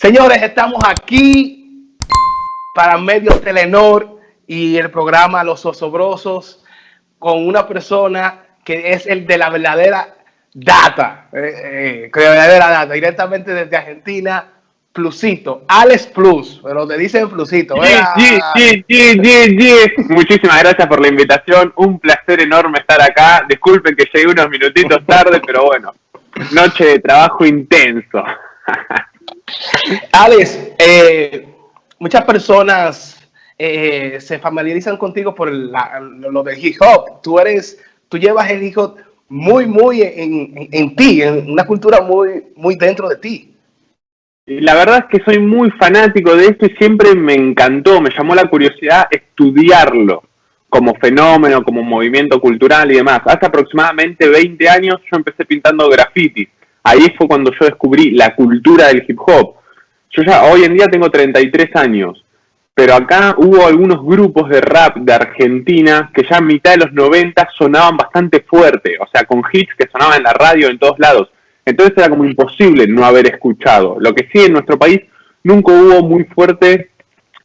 Señores, estamos aquí para Medios Telenor y el programa Los Osobrosos con una persona que es el de la verdadera data, eh, eh, verdadera data, directamente desde Argentina, Plusito, Alex Plus, pero te dicen Plusito. Muchísimas gracias por la invitación, un placer enorme estar acá. Disculpen que llegué unos minutitos tarde, pero bueno, noche de trabajo intenso. Alex, eh, muchas personas eh, se familiarizan contigo por lo del hip hop. Tú eres, tú llevas el hip hop muy, muy en, ti, en una cultura muy, muy dentro de ti. La verdad es que soy muy fanático de esto y siempre me encantó, me llamó la curiosidad estudiarlo como fenómeno, como movimiento cultural y demás. Hace aproximadamente 20 años yo empecé pintando grafitis. Ahí fue cuando yo descubrí la cultura del hip hop. Yo ya hoy en día tengo 33 años, pero acá hubo algunos grupos de rap de Argentina que ya en mitad de los 90 sonaban bastante fuerte, o sea, con hits que sonaban en la radio en todos lados. Entonces era como imposible no haber escuchado. Lo que sí en nuestro país nunca hubo muy fuerte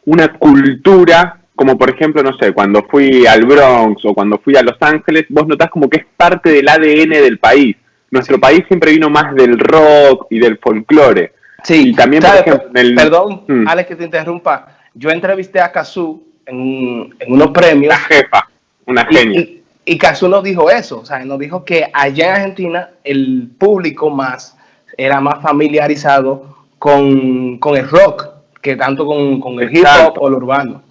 una cultura, como por ejemplo, no sé, cuando fui al Bronx o cuando fui a Los Ángeles, vos notás como que es parte del ADN del país. Nuestro país siempre vino más del rock y del folclore. Sí, y también, por ejemplo, perdón, mm. Alex, que te interrumpa. Yo entrevisté a Kazú en, unos premios. La jefa, una genia. Y Casu nos dijo eso, o sea, nos dijo que allá en Argentina el público más era más familiarizado con, el rock que tanto con, el hip hop o el urbano.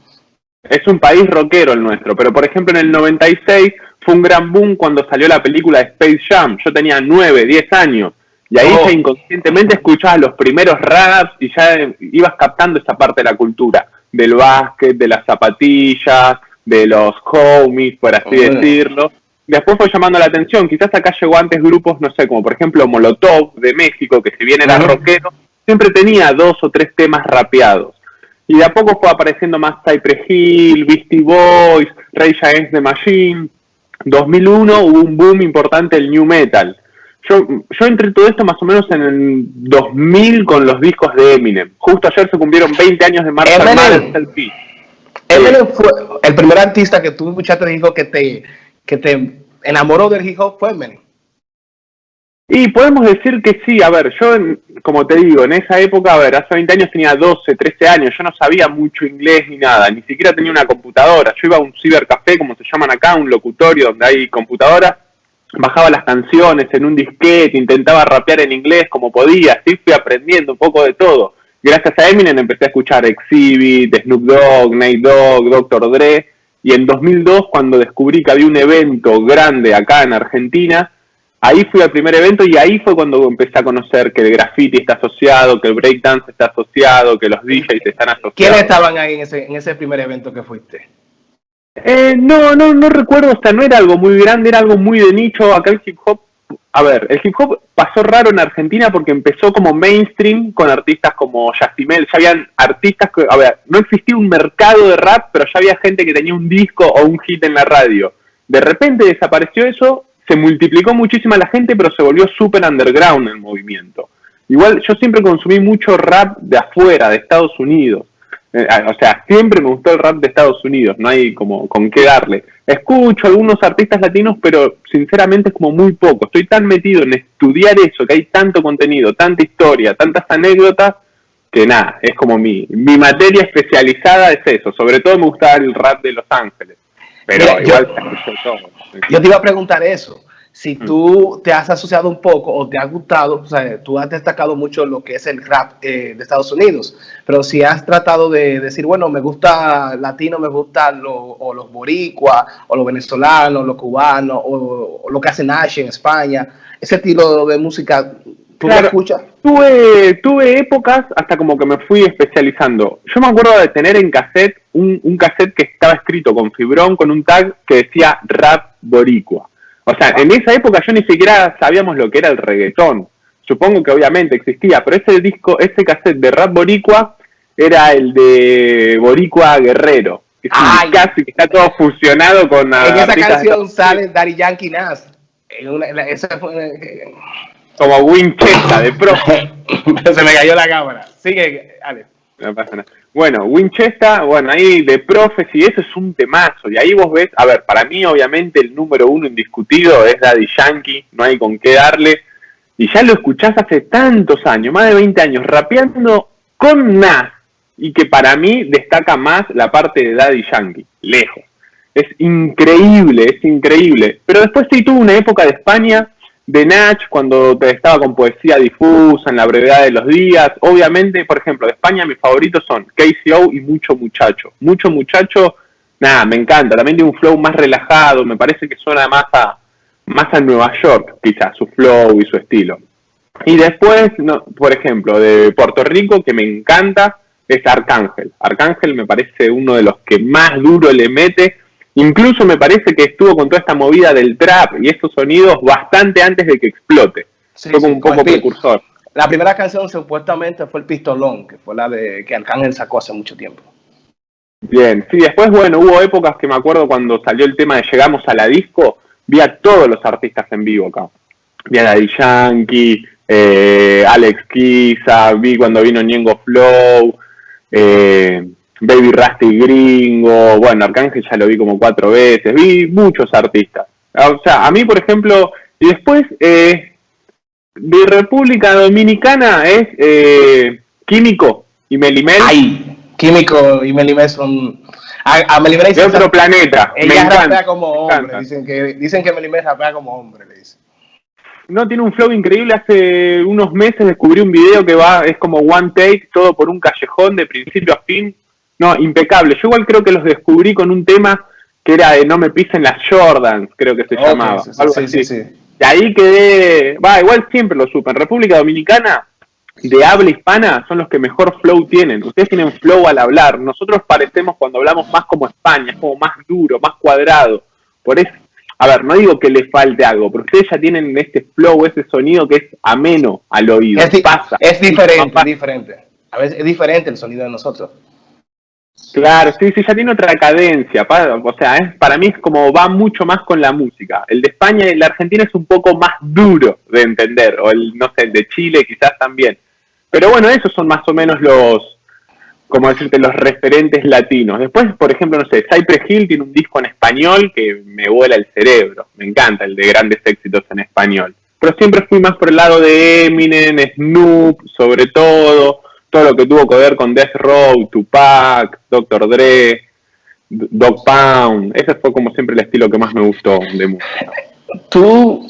Es un país rockero el nuestro, pero por ejemplo en el 96 fue un gran boom cuando salió la película Space Jam. Yo tenía 9, 10 años y ahí oh. ya inconscientemente escuchabas los primeros raps y ya ibas captando esa parte de la cultura, del básquet, de las zapatillas, de los homies, por así decirlo. Después fue llamando la atención, quizás acá llegó antes grupos, no sé, como por ejemplo Molotov de México, que si bien era rockero, siempre tenía dos o tres temas rapeados. Y de a poco fue apareciendo más Cypress Hill, Beastie Boys, Ray Against the Machine. 2001 hubo un boom importante el new metal. Yo, yo entré todo esto más o menos en el 2000 con los discos de Eminem. Justo ayer se cumplieron 20 años de Marshall Mathers Eminem fue el primer artista que tú escuchaste dijo que te, que te enamoró del hip hop fue Eminem. Y podemos decir que sí, a ver, yo, como te digo, en esa época, a ver, hace 20 años tenía 12, 13 años, yo no sabía mucho inglés ni nada, ni siquiera tenía una computadora, yo iba a un cibercafé, como se llaman acá, un locutorio donde hay computadoras, bajaba las canciones en un disquete, intentaba rapear en inglés como podía, así fui aprendiendo un poco de todo gracias a Eminem empecé a escuchar Exhibit, Snoop Dogg, Nate Dogg, Dr. Dre, y en 2002 cuando descubrí que había un evento grande acá en Argentina, ahí fui al primer evento y ahí fue cuando empecé a conocer que el graffiti está asociado, que el breakdance está asociado, que los DJs están asociados. ¿Quiénes estaban ahí en ese, en ese primer evento que fuiste? Eh, no, no, no recuerdo, o sea, no era algo muy grande, era algo muy de nicho. Acá el hip hop a ver, el hip hop pasó raro en Argentina porque empezó como mainstream con artistas como Yastimel. Ya habían artistas que, a ver, no existía un mercado de rap, pero ya había gente que tenía un disco o un hit en la radio. De repente desapareció eso, se multiplicó muchísima la gente, pero se volvió súper underground el movimiento. Igual yo siempre consumí mucho rap de afuera, de Estados Unidos. Eh, o sea, siempre me gustó el rap de Estados Unidos, no hay como con qué darle. Escucho algunos artistas latinos, pero sinceramente es como muy poco. Estoy tan metido en estudiar eso, que hay tanto contenido, tanta historia, tantas anécdotas, que nada, es como mi, mi materia especializada es eso. Sobre todo me gusta el rap de Los Ángeles. Pero igual todo. Yo te iba a preguntar eso si mm. tú te has asociado un poco o te ha gustado, o sea, tú has destacado mucho lo que es el rap eh, de Estados Unidos, pero si has tratado de decir, bueno, me gusta latino, me gusta lo, o los boricuas, o los venezolanos, los cubanos, o, lo que hace Nash en España, ese estilo de música, Tuve, tuve épocas hasta como que me fui especializando. Yo me acuerdo de tener en cassette un, un cassette que estaba escrito con fibrón, con un tag que decía rap boricua. O sea, en esa época yo ni siquiera sabíamos lo que era el reggaetón. Supongo que obviamente existía, pero ese disco, ese cassette de rap boricua era el de Boricua Guerrero. Es casi que está todo fusionado con... En esa canción sale Daddy Yankee Nas. esa fue, como Winchester de pro. Se me cayó la cámara. Sigue, Alex. No pasa nada. Bueno, Winchester, bueno, ahí de profes y eso es un temazo. Y ahí vos ves, a ver, para mí obviamente el número uno indiscutido es Daddy Yankee, no hay con qué darle. Y ya lo escuchás hace tantos años, más de 20 años, rapeando con Nas. Y que para mí destaca más la parte de Daddy Yankee, lejos. Es increíble, es increíble. Pero después sí tuvo una época de España de Natch cuando estaba con poesía difusa, en la brevedad de los días. Obviamente, por ejemplo, de España mis favoritos son KCO y Mucho Muchacho. Mucho Muchacho, nada, me encanta. También tiene un flow más relajado, me parece que suena más a, más a Nueva York, quizás, su flow y su estilo. Y después, no, por ejemplo, de Puerto Rico, que me encanta, es Arcángel. Arcángel me parece uno de los que más duro le mete Incluso me parece que estuvo con toda esta movida del trap y estos sonidos bastante antes de que explote. fue como un poco precursor. La primera canción supuestamente fue el Pistolón, que fue la de que Arcángel sacó hace mucho tiempo. Bien, sí, después, bueno, hubo épocas que me acuerdo cuando salió el tema de Llegamos a la Disco, vi a todos los artistas en vivo acá. Vi a Daddy Yankee, eh, Alex Kiza, vi cuando vino Ñengo Flow, eh, Baby Rasty Gringo, bueno, Arcángel ya lo vi como cuatro veces, vi muchos artistas. O sea, a mí, por ejemplo, y después eh, de República Dominicana es eh, Químico y Melimel. Ay, Químico y Melimel son... A, Melimel de otro planeta. Ella rapea como hombre, dicen que, dicen que Melimel rapea como hombre, le dicen. No, tiene un flow increíble. Hace unos meses descubrí un video que va, es como one take, todo por un callejón de principio a fin no, impecable. Yo igual creo que los descubrí con un tema que era de No me pisen las Jordans, creo que se llamaba. Sí, sí, sí, Y ahí quedé, va, igual siempre lo supe. En República Dominicana, de habla hispana, son los que mejor flow tienen. Ustedes tienen flow al hablar. Nosotros parecemos cuando hablamos más como España, es como más duro, más cuadrado. Por eso, a ver, no digo que les falte algo, pero ustedes ya tienen este flow, ese sonido que es ameno al oído. Es, Pasa. es diferente, es diferente. A veces es diferente el sonido de nosotros. Claro, sí, sí, ya tiene otra cadencia. o sea, es, para mí es como va mucho más con la música. El de España y el de Argentina es un poco más duro de entender, o el, no sé, el de Chile quizás también. Pero bueno, esos son más o menos los, como decirte, los referentes latinos. Después, por ejemplo, no sé, Cypress Hill tiene un disco en español que me vuela el cerebro. Me encanta el de grandes éxitos en español. Pero siempre fui más por el lado de Eminem, Snoop, sobre todo todo lo que tuvo que ver con Death Row, Tupac, Dr. Dre, Dog Pound. Ese fue como siempre el estilo que más me gustó de música. Tú,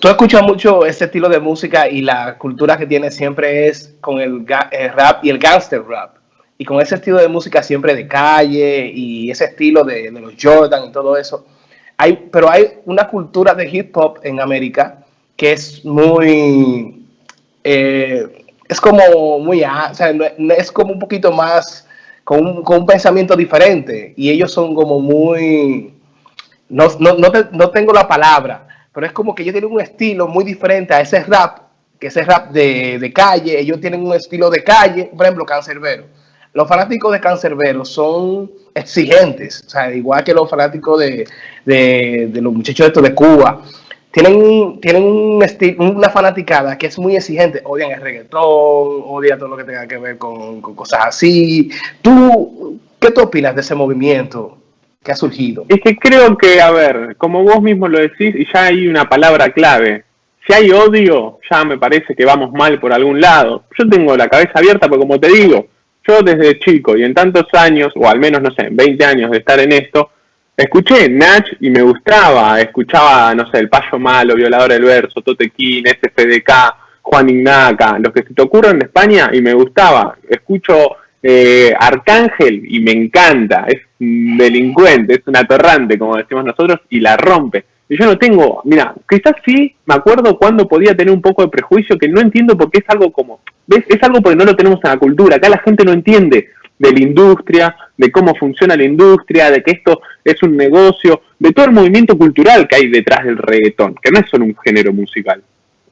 tú escuchas mucho ese estilo de música y la cultura que tiene siempre es con el, rap y el gangster rap. Y con ese estilo de música siempre de calle y ese estilo de, los Jordan y todo eso. Hay, pero hay una cultura de hip hop en América que es muy... Eh, es como muy, o sea, es como un poquito más, con un, con un pensamiento diferente. Y ellos son como muy, no, no, no, no, tengo la palabra, pero es como que ellos tienen un estilo muy diferente a ese rap, que ese rap de, de calle. Ellos tienen un estilo de calle, por ejemplo, Cancerbero. Los fanáticos de Cancerbero son exigentes, o sea, igual que los fanáticos de, de, de los muchachos estos de Cuba tienen, tienen un una fanaticada que es muy exigente, odian el reggaetón, odian todo lo que tenga que ver con, cosas así. ¿Tú qué te opinas de ese movimiento que ha surgido? Es que creo que, a ver, como vos mismo lo decís, y ya hay una palabra clave. Si hay odio, ya me parece que vamos mal por algún lado. Yo tengo la cabeza abierta, porque como te digo, yo desde chico y en tantos años, o al menos, no sé, 20 años de estar en esto, Escuché Natch y me gustaba, escuchaba, no sé, El Payo Malo, Violador del Verso, Totequín, SFDK, Juan Ignaca, los que se te ocurren en España y me gustaba. Escucho eh, Arcángel y me encanta, es un delincuente, es un atorrante, como decimos nosotros, y la rompe. Y yo no tengo, mira, quizás sí me acuerdo cuando podía tener un poco de prejuicio que no entiendo porque es algo como, ¿ves? Es algo porque no lo tenemos en la cultura, acá la gente no entiende de la industria, de cómo funciona la industria, de que esto es un negocio, de todo el movimiento cultural que hay detrás del reggaetón, que no es solo un género musical.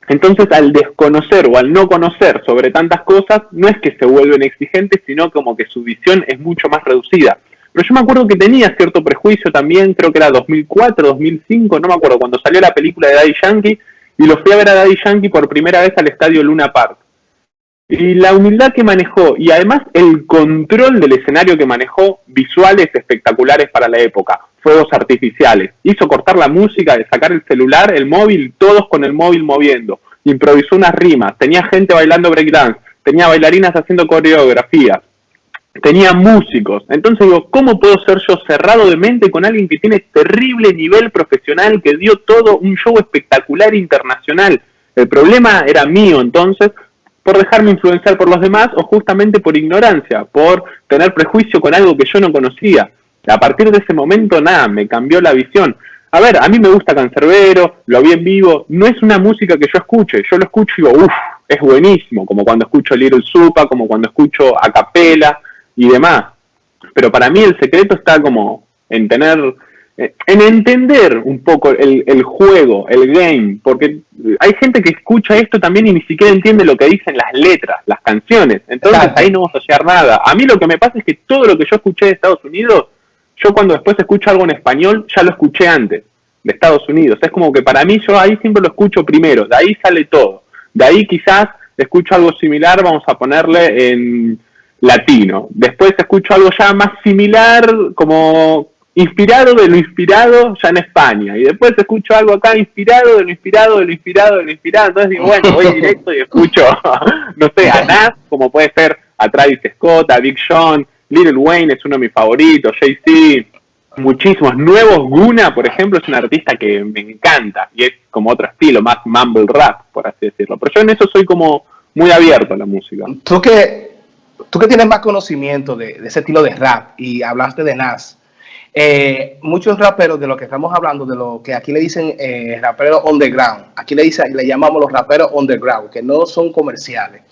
Entonces, al desconocer o al no conocer sobre tantas cosas, no es que se vuelven exigentes, sino como que su visión es mucho más reducida. Pero yo me acuerdo que tenía cierto prejuicio también, creo que era 2004, 2005, no me acuerdo, cuando salió la película de Daddy Yankee, y lo fui a ver a Daddy Yankee por primera vez al estadio Luna Park. Y la humildad que manejó y además el control del escenario que manejó, visuales espectaculares para la época, fuegos artificiales, hizo cortar la música, de sacar el celular, el móvil, todos con el móvil moviendo, improvisó unas rimas, tenía gente bailando breakdance, tenía bailarinas haciendo coreografías, tenía músicos. Entonces digo, ¿cómo puedo ser yo cerrado de mente con alguien que tiene terrible nivel profesional, que dio todo un show espectacular internacional? El problema era mío entonces por dejarme influenciar por los demás o justamente por ignorancia, por tener prejuicio con algo que yo no conocía. A partir de ese momento, nada, me cambió la visión. A ver, a mí me gusta Cancerbero, lo vi en vivo, no es una música que yo escuche, yo lo escucho y digo, uff, es buenísimo, como cuando escucho Little Supa, como cuando escucho a capela y demás. Pero para mí el secreto está como en tener, en entender un poco el, el juego, el game, porque hay gente que escucha esto también y ni siquiera entiende lo que dicen las letras, las canciones. Entonces ahí no vamos a hallar nada. A mí lo que me pasa es que todo lo que yo escuché de Estados Unidos, yo cuando después escucho algo en español, ya lo escuché antes, de Estados Unidos. Es como que para mí yo ahí siempre lo escucho primero, de ahí sale todo. De ahí quizás escucho algo similar, vamos a ponerle en latino. Después escucho algo ya más similar, como inspirado de lo inspirado ya en España. Y después escucho algo acá inspirado de lo inspirado, de lo inspirado, de lo inspirado. Entonces digo, bueno, voy directo y escucho, no sé, a Nas, como puede ser a Travis Scott, a Big Sean, Little Wayne es uno de mis favoritos, Jay-Z, muchísimos. Nuevos, Guna, por ejemplo, es un artista que me encanta y es como otro estilo, más mumble rap, por así decirlo. Pero yo en eso soy como muy abierto a la música. Tú que, tú que tienes más conocimiento de, ese estilo de rap y hablaste de Nas, eh, muchos raperos de lo que estamos hablando, de lo que aquí le dicen eh, raperos underground, aquí le, dicen, le llamamos los raperos underground, que no son comerciales.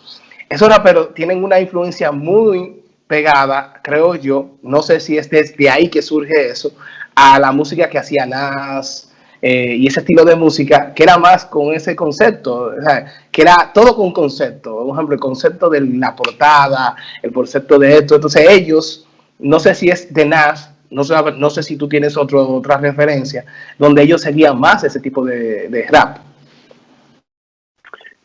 Esos raperos tienen una influencia muy pegada, creo yo, no sé si es desde ahí que surge eso, a la música que hacía Nas eh, y ese estilo de música, que era más con ese concepto, que era todo con concepto, por ejemplo, el concepto de la portada, el concepto de esto, entonces ellos, no sé si es de Nas, no sé, no sé si tú tienes otro, otra referencia, donde ellos seguían más ese tipo de, rap.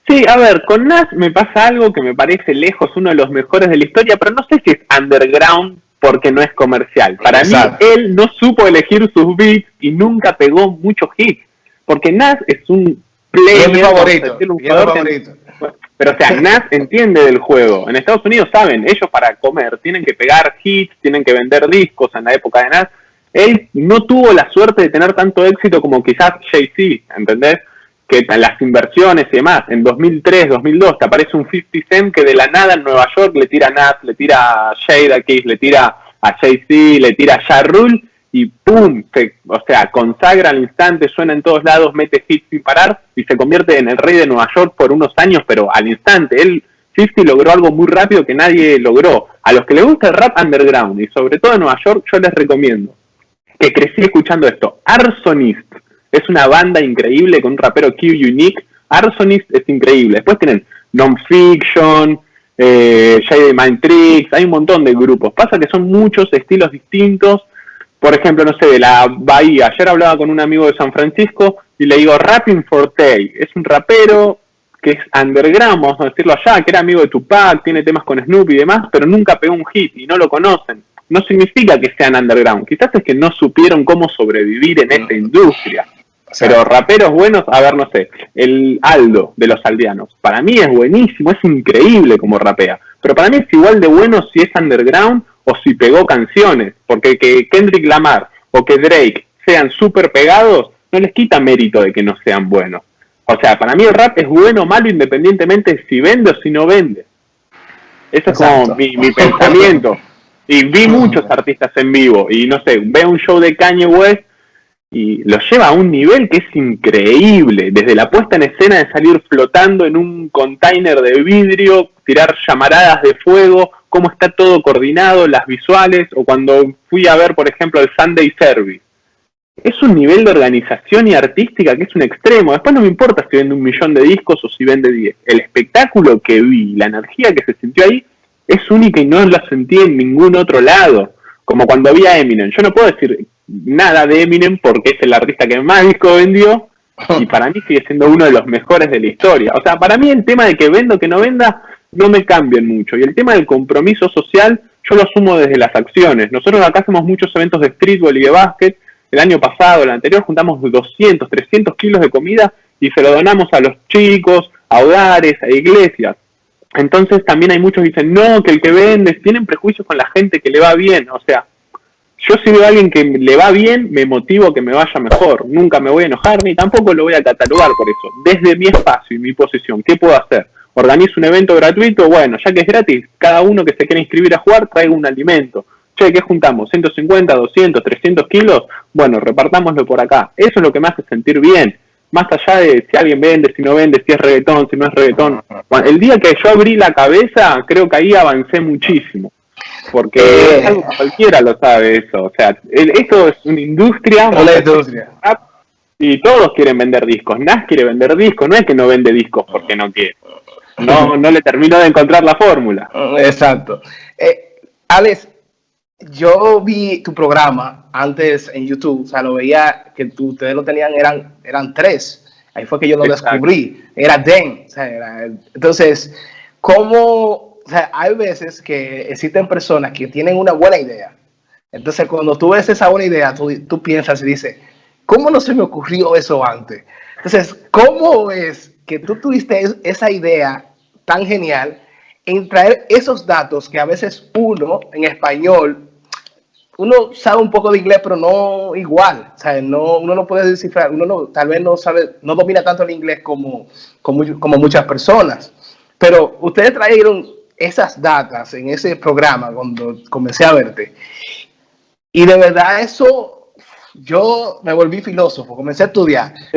Sí, a ver, con Nas me pasa algo que me parece lejos uno de los mejores de la historia, pero no sé si es underground porque no es comercial. Para mí, él no supo elegir sus beats y nunca pegó muchos hits, porque Nas es un player, favorito, favorito. Pero, o sea, Nas entiende del juego. En Estados Unidos saben, ellos para comer tienen que pegar hits, tienen que vender discos en la época de Nas. Él no tuvo la suerte de tener tanto éxito como quizás Jay-Z, ¿entendés? Que las inversiones y demás, en 2003, 2002, te aparece un 50 Cent que de la nada en Nueva York le tira a Nas, le tira a Jada Kiss, le tira a Jay-Z, le tira a Ja Rule y ¡pum! o sea, consagra al instante, suena en todos lados, mete hits sin parar y se convierte en el rey de Nueva York por unos años, pero al instante. Él, 50 logró algo muy rápido que nadie logró. A los que les gusta el rap underground y sobre todo en Nueva York, yo les recomiendo que crecí escuchando esto. Arsonist es una banda increíble con un rapero Q Unique. Arsonist es increíble. Después tienen Nonfiction, eh, Shady Mind Tricks, hay un montón de grupos. Pasa que son muchos estilos distintos por ejemplo, no sé, de la Bahía. Ayer hablaba con un amigo de San Francisco y le digo, Rapping Forte. Es un rapero que es underground, vamos a decirlo allá, que era amigo de Tupac, tiene temas con Snoop y demás, pero nunca pegó un hit y no lo conocen. No significa que sean underground, quizás es que no supieron cómo sobrevivir en esta industria. Pero raperos buenos, a ver, no sé, el Aldo de los aldeanos, para mí es buenísimo, es increíble como rapea, pero para mí es igual de bueno si es underground o si pegó canciones, porque que Kendrick Lamar o que Drake sean súper pegados no les quita mérito de que no sean buenos. O sea, para mí el rap es bueno o malo independientemente de si vende o si no vende. Eso es como mi, mi pensamiento. Y vi muchos artistas en vivo y no sé, veo un show de Kanye West y lo lleva a un nivel que es increíble, desde la puesta en escena de salir flotando en un container de vidrio, tirar llamaradas de fuego, cómo está todo coordinado, las visuales, o cuando fui a ver, por ejemplo, el Sunday Service. Es un nivel de organización y artística que es un extremo. Después no me importa si vende un millón de discos o si vende diez. El espectáculo que vi, la energía que se sintió ahí, es única y no la sentí en ningún otro lado. Como cuando vi a Eminem. Yo no puedo decir nada de Eminem porque es el artista que más disco vendió, y para mí sigue siendo uno de los mejores de la historia. O sea, para mí el tema de que vendo, que no venda, no me cambian mucho. Y el tema del compromiso social, yo lo asumo desde las acciones. Nosotros acá hacemos muchos eventos de streetball y de básquet. El año pasado, el anterior, juntamos 200, 300 kilos de comida y se lo donamos a los chicos, a hogares, a iglesias. Entonces también hay muchos que dicen, no, que el que vende, tienen prejuicios con la gente que le va bien. O sea, yo si veo a alguien que le va bien, me motivo que me vaya mejor. Nunca me voy a enojar ni tampoco lo voy a catalogar por eso. Desde mi espacio y mi posición, ¿qué puedo hacer? Organizo un evento gratuito, bueno, ya que es gratis, cada uno que se quiera inscribir a jugar traiga un alimento. Che, ¿qué juntamos? ¿150, 200, 300 kilos? Bueno, repartámoslo por acá. Eso es lo que me hace sentir bien. Más allá de si alguien vende, si no vende, si es reggaetón, si no es reggaetón. el día que yo abrí la cabeza, creo que ahí avancé muchísimo porque eh. cualquiera lo sabe eso. O sea, esto es una industria. industria. Y todos quieren vender discos. Nas quiere vender discos. No es que no vende discos porque no quiere. No, no le termino de encontrar la fórmula. Exacto. Eh, Alex, yo vi tu programa antes en YouTube. O sea, lo veía que ustedes lo tenían, eran, eran tres. Ahí fue que yo lo descubrí. Era Den. entonces, ¿cómo o sea, hay veces que existen personas que tienen una buena idea. Entonces, cuando tú ves esa buena idea, tú, piensas y dices, ¿cómo no se me ocurrió eso antes? Entonces, ¿cómo es que tú tuviste esa idea tan genial en traer esos datos que a veces uno en español, uno sabe un poco de inglés, pero no igual, o sea, no, uno no puede descifrar, uno no, tal vez no sabe, no domina tanto el inglés como, como, como muchas personas. Pero ustedes trajeron esas datas en ese programa cuando comencé a verte. Y de verdad eso, yo me volví filósofo, comencé a estudiar.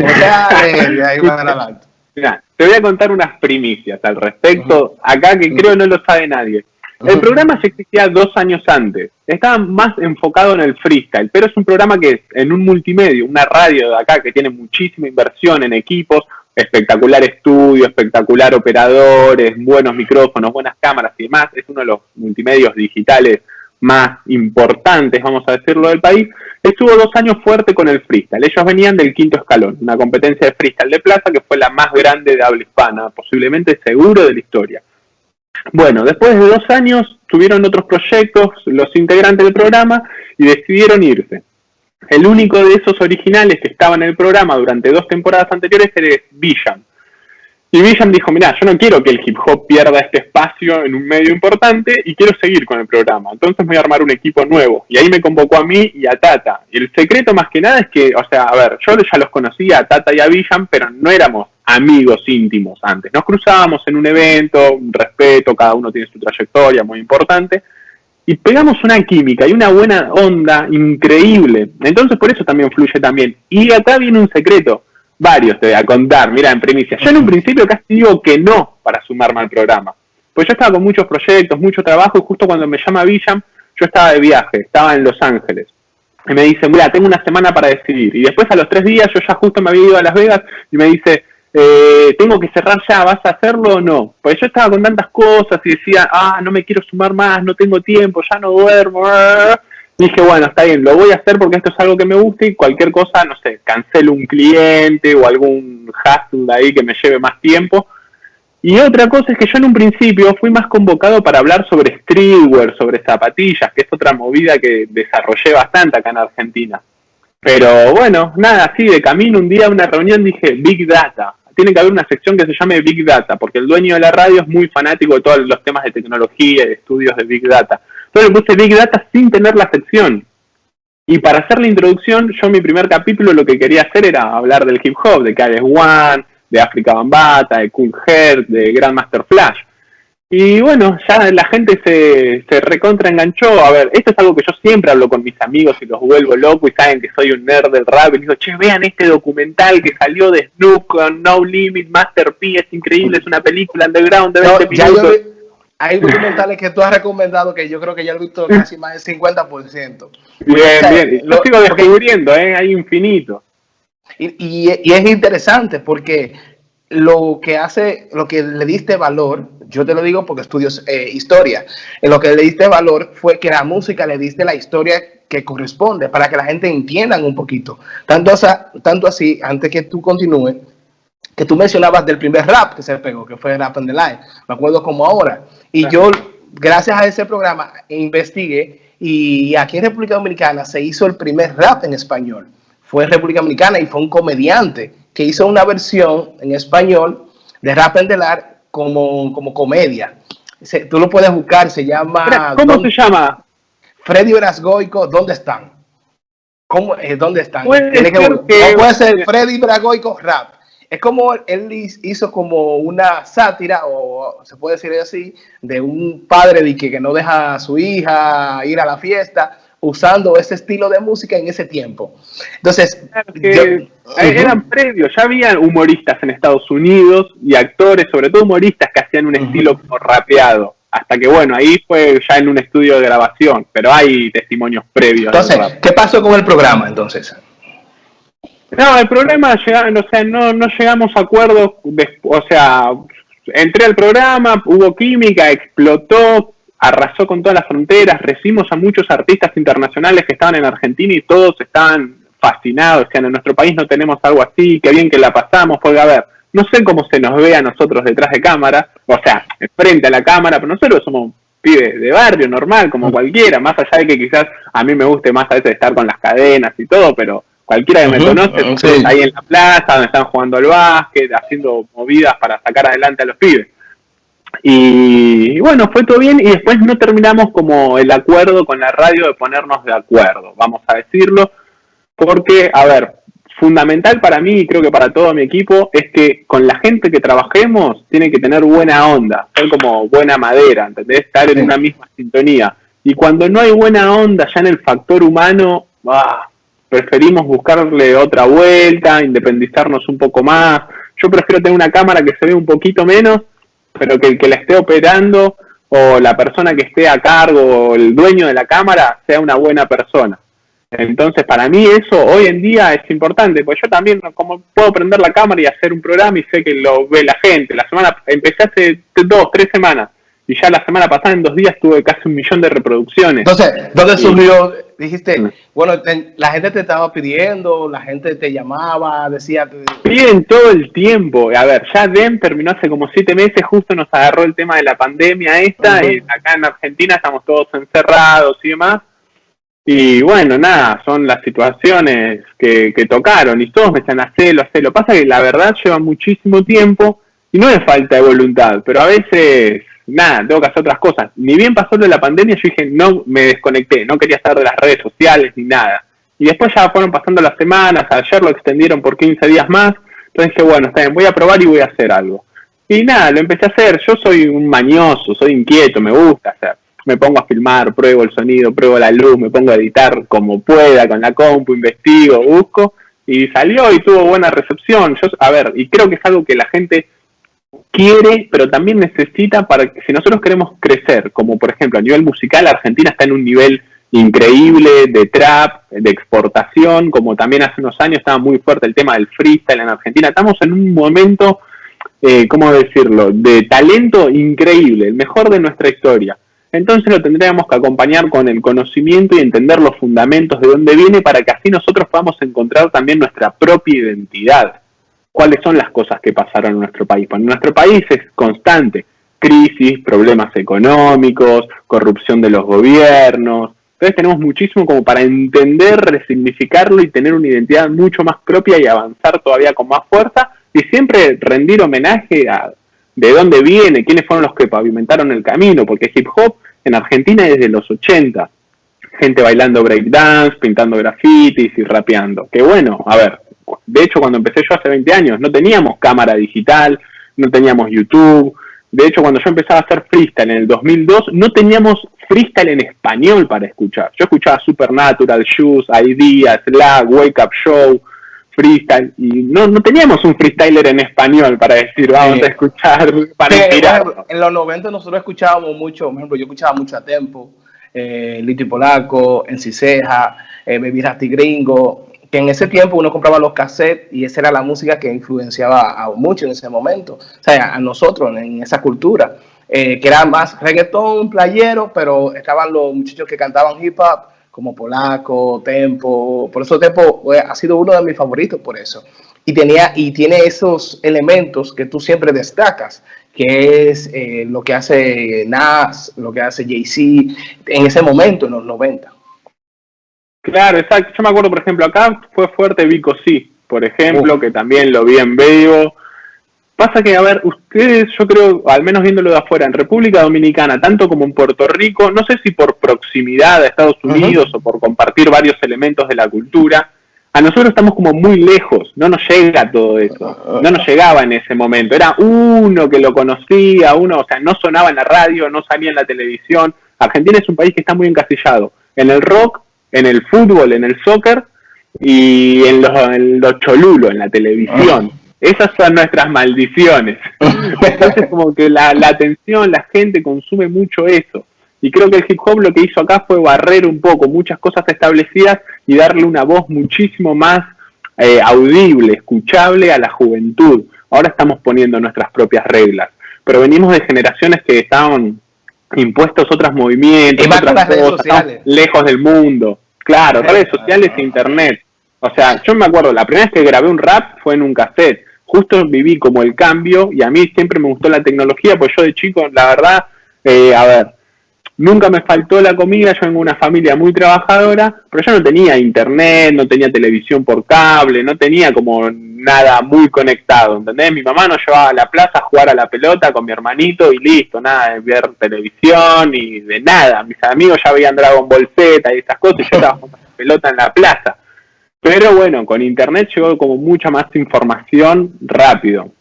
Mira, te voy a contar unas primicias al respecto, acá que creo no lo sabe nadie. El programa se existía dos años antes. Estaba más enfocado en el freestyle, pero es un programa que en un multimedio, una radio de acá que tiene muchísima inversión en equipos, espectacular estudio, espectacular operadores, buenos micrófonos, buenas cámaras y demás. Es uno de los multimedios digitales más importantes, vamos a decirlo, del país. Estuvo dos años fuerte con el freestyle. Ellos venían del quinto escalón, una competencia de freestyle de plaza que fue la más grande de habla hispana, posiblemente seguro de la historia. Bueno, después de dos años tuvieron otros proyectos los integrantes del programa y decidieron irse. El único de esos originales que estaba en el programa durante dos temporadas anteriores era Villan. Y Villan dijo, mira, yo no quiero que el hip hop pierda este espacio en un medio importante y quiero seguir con el programa. Entonces voy a armar un equipo nuevo. Y ahí me convocó a mí y a Tata. Y el secreto más que nada es que, o sea, a ver, yo ya los conocía a Tata y a Villan, pero no éramos amigos íntimos antes. Nos cruzábamos en un evento, un respeto, cada uno tiene su trayectoria muy importante y pegamos una química y una buena onda increíble. Entonces por eso también fluye también. Y acá viene un secreto, varios te voy a contar, mira, en primicia. Yo en un principio casi digo que no para sumarme al programa. Pues yo estaba con muchos proyectos, mucho trabajo y justo cuando me llama Villam, yo estaba de viaje, estaba en Los Ángeles. Y me dice, mira, tengo una semana para decidir. Y después a los tres días yo ya justo me había ido a Las Vegas y me dice, eh, tengo que cerrar ya, ¿vas a hacerlo o no? Pues yo estaba con tantas cosas y decía, ah, no me quiero sumar más, no tengo tiempo, ya no duermo. dije, bueno, está bien, lo voy a hacer porque esto es algo que me gusta y cualquier cosa, no sé, cancelo un cliente o algún hustle ahí que me lleve más tiempo. Y otra cosa es que yo en un principio fui más convocado para hablar sobre streetwear, sobre zapatillas, que es otra movida que desarrollé bastante acá en Argentina. Pero bueno, nada, así de camino un día a una reunión dije Big Data tiene que haber una sección que se llame Big Data, porque el dueño de la radio es muy fanático de todos los temas de tecnología y de estudios de Big Data. Entonces le puse Big Data sin tener la sección. Y para hacer la introducción, yo en mi primer capítulo lo que quería hacer era hablar del hip hop, de KS One, de Africa Bambata, de Cool Heart, de Grandmaster Flash. Y bueno, ya la gente se, se recontra enganchó. A ver, esto es algo que yo siempre hablo con mis amigos y los vuelvo loco y saben que soy un nerd del rap. Y digo, che, vean este documental que salió de Snoop con No Limit, Master P, es increíble, es una película underground de 20 minutos. hay documentales que tú has recomendado que yo creo que ya lo he visto casi más del 50%. Bien, bien. Lo sigo descubriendo, ¿eh? Hay infinito. Y, y, y es interesante porque lo que hace, lo que le diste valor, yo te lo digo porque estudio eh, historia, en lo que le diste valor fue que la música le diste la historia que corresponde para que la gente entienda un poquito. Tanto, tanto así, antes que tú continúes, que tú mencionabas del primer rap que se pegó, que fue Rap on the Line, me acuerdo como ahora. Y yo, gracias a ese programa, investigué y aquí en República Dominicana se hizo el primer rap en español. Fue en República Dominicana y fue un comediante que hizo una versión en español de Rap Line como, como comedia. tú lo puedes buscar, se llama... ¿Cómo se llama? Freddy Brasgoico, ¿dónde están? ¿Cómo, eh, ¿Dónde están? Puede ser que, puede ser Freddy Brasgoico rap. Es como él hizo como una sátira, o se puede decir así, de un padre de que, que no deja a su hija ir a la fiesta, usando ese estilo de música en ese tiempo. Entonces, eran previos, ya había humoristas en Estados Unidos y actores, sobre todo humoristas, que hacían un estilo rapeado. Hasta que, bueno, ahí fue ya en un estudio de grabación, pero hay testimonios previos. Entonces, ¿qué pasó con el programa entonces? No, el problema, o sea, no, no llegamos a acuerdos, o sea, entré al programa, hubo química, explotó, arrasó con todas las fronteras, recibimos a muchos artistas internacionales que estaban en Argentina y todos estaban fascinados, decían, en nuestro país no tenemos algo así, qué bien que la pasamos, porque a ver, no sé cómo se nos ve a nosotros detrás de cámara, o sea, frente a la cámara, pero nosotros somos pibes de barrio, normal, como cualquiera, más allá de que quizás a mí me guste más a veces estar con las cadenas y todo, pero cualquiera que me conoce, ahí en la plaza, donde están jugando al básquet, haciendo movidas para sacar adelante a los pibes. Y, bueno, fue todo bien y después no terminamos como el acuerdo con la radio de ponernos de acuerdo, vamos a decirlo, porque, a ver, fundamental para mí y creo que para todo mi equipo es que con la gente que trabajemos tiene que tener buena onda, ser como buena madera, ¿entendés? Estar en una misma sintonía. Y cuando no hay buena onda ya en el factor humano, ah, preferimos buscarle otra vuelta, independizarnos un poco más. Yo prefiero tener una cámara que se ve un poquito menos, pero que el que la esté operando o la persona que esté a cargo o el dueño de la cámara sea una buena persona. Entonces, para mí eso hoy en día es importante, pues yo también, como puedo prender la cámara y hacer un programa y sé que lo ve la gente. La semana, empecé hace dos, tres semanas y ya la semana pasada en dos días tuve casi un millón de reproducciones. Entonces, ¿dónde surgió? Dijiste, mm. bueno, la gente te estaba pidiendo, la gente te llamaba, decía... Piden todo el tiempo. A ver, ya DEM terminó hace como siete meses, justo nos agarró el tema de la pandemia esta, y acá en Argentina estamos todos encerrados y demás. Y bueno, nada, son las situaciones que, tocaron y todos me están hacerlo, hacerlo. Pasa que la verdad lleva muchísimo tiempo y no es falta de voluntad, pero a veces, nada, tengo que hacer otras cosas. Ni bien pasó lo de la pandemia, yo dije, no, me desconecté, no quería estar de las redes sociales ni nada. Y después ya fueron pasando las semanas, ayer lo extendieron por 15 días más, entonces dije, bueno, está bien, voy a probar y voy a hacer algo. Y nada, lo empecé a hacer, yo soy un mañoso, soy inquieto, me gusta hacer me pongo a filmar, pruebo el sonido, pruebo la luz, me pongo a editar como pueda con la compu, investigo, busco y salió y tuvo buena recepción. Yo, a ver, y creo que es algo que la gente quiere, pero también necesita para que si nosotros queremos crecer, como por ejemplo a nivel musical, Argentina está en un nivel increíble de trap, de exportación, como también hace unos años estaba muy fuerte el tema del freestyle en Argentina. Estamos en un momento, eh, ¿cómo decirlo?, de talento increíble, el mejor de nuestra historia. Entonces lo tendríamos que acompañar con el conocimiento y entender los fundamentos de dónde viene para que así nosotros podamos encontrar también nuestra propia identidad. ¿Cuáles son las cosas que pasaron en nuestro país? Bueno, nuestro país es constante. Crisis, problemas económicos, corrupción de los gobiernos. Entonces tenemos muchísimo como para entender, resignificarlo y tener una identidad mucho más propia y avanzar todavía con más fuerza y siempre rendir homenaje a, de dónde viene, quiénes fueron los que pavimentaron el camino, porque hip hop en Argentina es desde los 80. Gente bailando breakdance, pintando grafitis y rapeando. Que bueno, a ver, de hecho cuando empecé yo hace 20 años no teníamos cámara digital, no teníamos YouTube. De hecho cuando yo empezaba a hacer freestyle en el 2002 no teníamos freestyle en español para escuchar. Yo escuchaba Supernatural, Shoes, Idea, Slack, Wake Up Show, freestyle y no, no teníamos un freestyler en español para decir vamos a escuchar para inspirar. en los 90 nosotros escuchábamos mucho, por ejemplo, yo escuchaba mucho a Tempo, eh, Lito y Polaco, En Ciseja, eh, Baby Rasty Gringo, que en ese tiempo uno compraba los cassettes y esa era la música que influenciaba a mucho en ese momento, o sea, a nosotros en esa cultura, eh, que era más reggaetón, playero, pero estaban los muchachos que cantaban hip hop, como Polaco, Tempo. Por eso Tempo eh, ha sido uno de mis favoritos por eso. Y, tenía, y tiene esos elementos que tú siempre destacas, que es eh, lo que hace Nas, lo que hace Jay-Z en ese momento, en los 90. Claro, exacto. Yo me acuerdo, por ejemplo, acá fue fuerte Vico Sí, por ejemplo, que también lo vi en vivo. Pasa que, a ver, ustedes, yo creo, al menos viéndolo de afuera, en República Dominicana, tanto como en Puerto Rico, no sé si por proximidad a Estados Unidos o por compartir varios elementos de la cultura, a nosotros estamos como muy lejos, no nos llega todo eso, no nos llegaba en ese momento, era uno que lo conocía, uno, o sea, no sonaba en la radio, no salía en la televisión. Argentina es un país que está muy encasillado en el rock, en el fútbol, en el soccer y en los, en los cholulos, en la televisión. Esas son nuestras maldiciones. Entonces como que la, la atención, la gente consume mucho eso. Y creo que el hip hop lo que hizo acá fue barrer un poco muchas cosas establecidas y darle una voz muchísimo más eh, audible, escuchable a la juventud. Ahora estamos poniendo nuestras propias reglas, pero venimos de generaciones que estaban impuestos otros movimientos, otras cosas, lejos del mundo. Claro, redes sociales e internet. O sea, yo me acuerdo, la primera vez que grabé un rap fue en un cassette justo viví como el cambio y a mí siempre me gustó la tecnología, pues yo de chico, la verdad, eh, a ver, nunca me faltó la comida, yo vengo de una familia muy trabajadora, pero yo no tenía internet, no tenía televisión por cable, no tenía como nada muy conectado, ¿entendés? Mi mamá nos llevaba a la plaza a jugar a la pelota con mi hermanito y listo, nada de ver televisión y de nada. Mis amigos ya veían Dragon Ball Z y esas cosas y yo estaba jugando la pelota en la plaza. Pero bueno, con internet llegó como mucha más información rápido.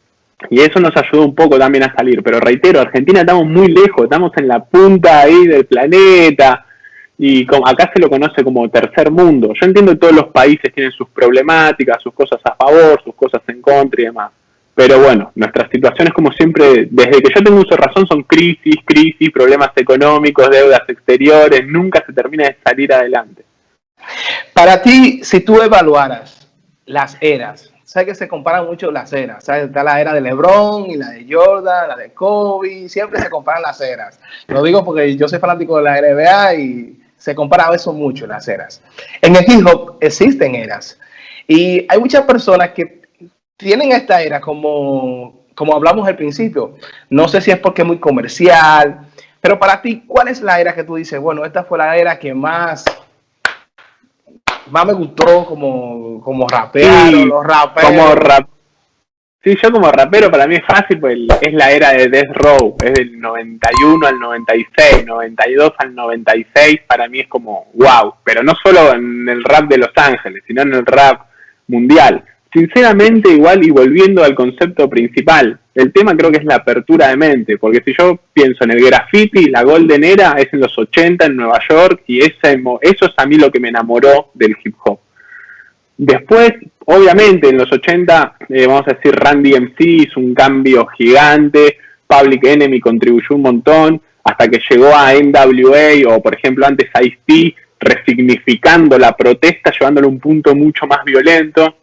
Y eso nos ayudó un poco también a salir. Pero reitero, Argentina estamos muy lejos, estamos en la punta ahí del planeta. Y acá se lo conoce como tercer mundo. Yo entiendo que todos los países tienen sus problemáticas, sus cosas a favor, sus cosas en contra y demás. Pero bueno, nuestras situaciones como siempre, desde que yo tengo uso razón, son crisis, crisis, problemas económicos, deudas exteriores, nunca se termina de salir adelante. Para ti, si tú evaluaras las eras, sabes que se comparan mucho las eras, ¿sabes? Está la era de LeBron y la de Jordan, la de Kobe, siempre se comparan las eras. Lo digo porque yo soy fanático de la NBA y se compara eso mucho las eras. En el hip hop existen eras y hay muchas personas que tienen esta era como, como hablamos al principio. No sé si es porque es muy comercial, pero para ti, ¿cuál es la era que tú dices, bueno, esta fue la era que más más me gustó como, como rapero, los raperos. Como rap Sí, yo como rapero para mí es fácil, pues es la era de Death Row, es del 91 al 96, 92 al 96, para mí es como wow, pero no solo en el rap de Los Ángeles, sino en el rap mundial. Sinceramente, igual y volviendo al concepto principal, el tema creo que es la apertura de mente, porque si yo pienso en el graffiti, la Golden Era es en los 80 en Nueva York y ese, eso es a mí lo que me enamoró del hip hop. Después, obviamente, en los 80, eh, vamos a decir, Randy MC hizo un cambio gigante, Public Enemy contribuyó un montón, hasta que llegó a NWA o, por ejemplo, antes a Ice-T, resignificando la protesta, llevándolo a un punto mucho más violento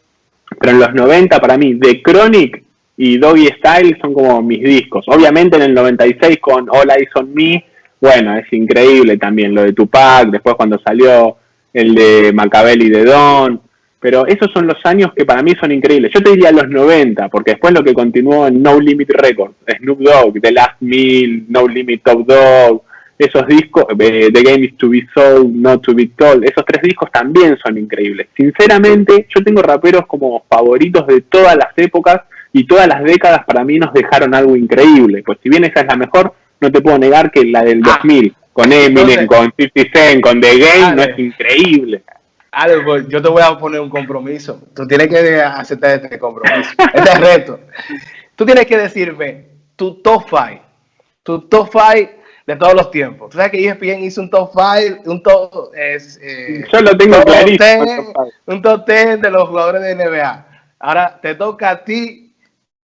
pero en los 90 para mí, The Chronic y Doggy Style son como mis discos. Obviamente en el 96 con All Eyes on Me, bueno, es increíble también lo de Tupac, después cuando salió el de Macabelli de Don, pero esos son los años que para mí son increíbles. Yo te diría los 90, porque después lo que continuó en No Limit Records, Snoop Dogg, The Last Meal, No Limit Top Dog, esos discos, eh, The Game is to be sold, not to be told, esos tres discos también son increíbles. Sinceramente, yo tengo raperos como favoritos de todas las épocas y todas las décadas para mí nos dejaron algo increíble. Pues si bien esa es la mejor, no te puedo negar que la del 2000, ah. con Eminem, con 50 Cent, con The Game, no es increíble. pues yo te voy a poner un compromiso. Tú tienes que aceptar este compromiso, este reto. Tú tienes que decirme tu top 5, tu top 5 de todos los tiempos. Tú sabes que ESPN hizo un top 5, un top... Es, eh, Yo lo tengo clarísimo. un top 10 de los jugadores de NBA. Ahora te toca a ti,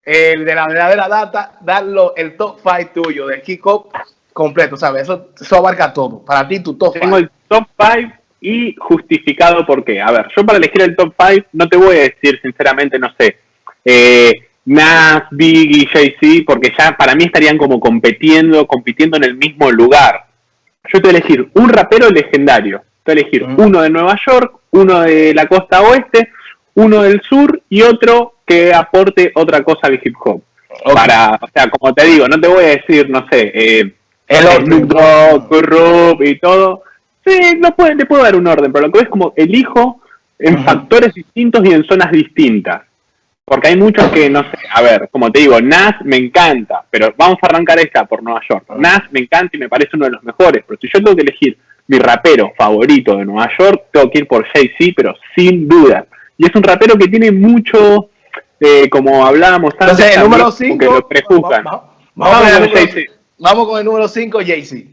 el de la verdadera data, darlo el top 5 tuyo, de kick-off completo, ¿sabes? Eso, eso abarca todo. Para ti, tu top 5. Tengo el top 5 y justificado por qué. A ver, yo para elegir el top 5 no te voy a decir sinceramente, no sé, eh, Nas, Biggie, Jay-Z, porque ya para mí estarían como compitiendo, compitiendo en el mismo lugar. Yo te voy a elegir un rapero legendario. elegir uno de Nueva York, uno de la costa oeste, uno del sur y otro que aporte otra cosa al hip hop. Para, o sea, como te digo, no te voy a decir, no sé, eh, el Snoop y todo. Sí, no puede, te puedo dar un orden, pero lo que es como elijo en factores distintos y en zonas distintas. Porque hay muchos que, no sé, a ver, como te digo, Nas me encanta, pero vamos a arrancar esta por Nueva York. Nas me encanta y me parece uno de los mejores, pero si yo tengo que elegir mi rapero favorito de Nueva York, tengo que ir por Jay-Z, pero sin duda. Y es un rapero que tiene mucho, eh, como hablábamos antes, el número 5, vamos, con el número 5, Jay-Z.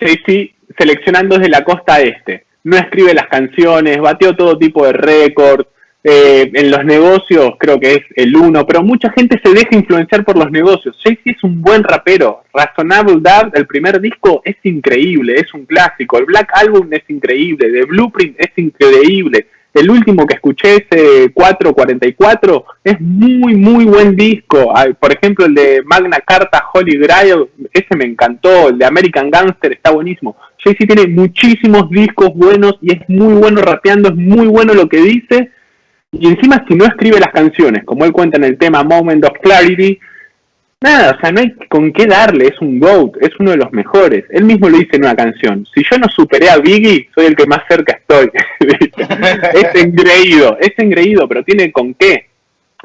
Jay-Z seleccionando desde la costa este. No escribe las canciones, bateó todo tipo de récords, eh, en los negocios creo que es el uno, pero mucha gente se deja influenciar por los negocios. Jay-Z es un buen rapero. Razonable Doubt, el primer disco, es increíble, es un clásico. El Black Album es increíble, The Blueprint es increíble. El último que escuché, ese 444, es muy, muy buen disco. Por ejemplo, el de Magna Carta, Holy Grail, ese me encantó. El de American Gangster está buenísimo. Jay-Z tiene muchísimos discos buenos y es muy bueno rapeando, es muy bueno lo que dice y encima si no escribe las canciones, como él cuenta en el tema Moment of Clarity, nada, o sea, no hay con qué darle, es un GOAT, es uno de los mejores. Él mismo lo dice en una canción, si yo no superé a Biggie, soy el que más cerca estoy. es engreído, es engreído, pero tiene con qué.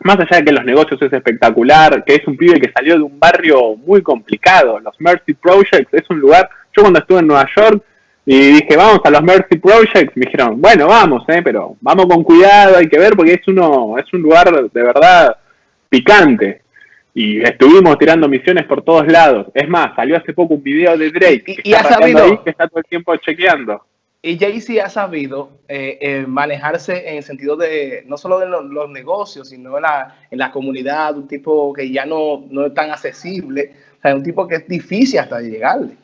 Más allá de que los negocios es espectacular, que es un pibe que salió de un barrio muy complicado, los Mercy Projects es un lugar, yo cuando estuve en Nueva York, y dije, vamos a los Mercy Projects. Me dijeron, bueno, vamos, eh, pero vamos con cuidado, hay que ver porque es uno es un lugar de verdad picante. Y estuvimos tirando misiones por todos lados. Es más, salió hace poco un video de Drake y, que, ha sabido, que está todo el tiempo chequeando. Y Jay-Z ha sabido eh, eh, manejarse en el sentido de no solo de los, negocios, sino en la, en la comunidad, un tipo que ya no, no es tan accesible, o sea, un tipo que es difícil hasta llegarle.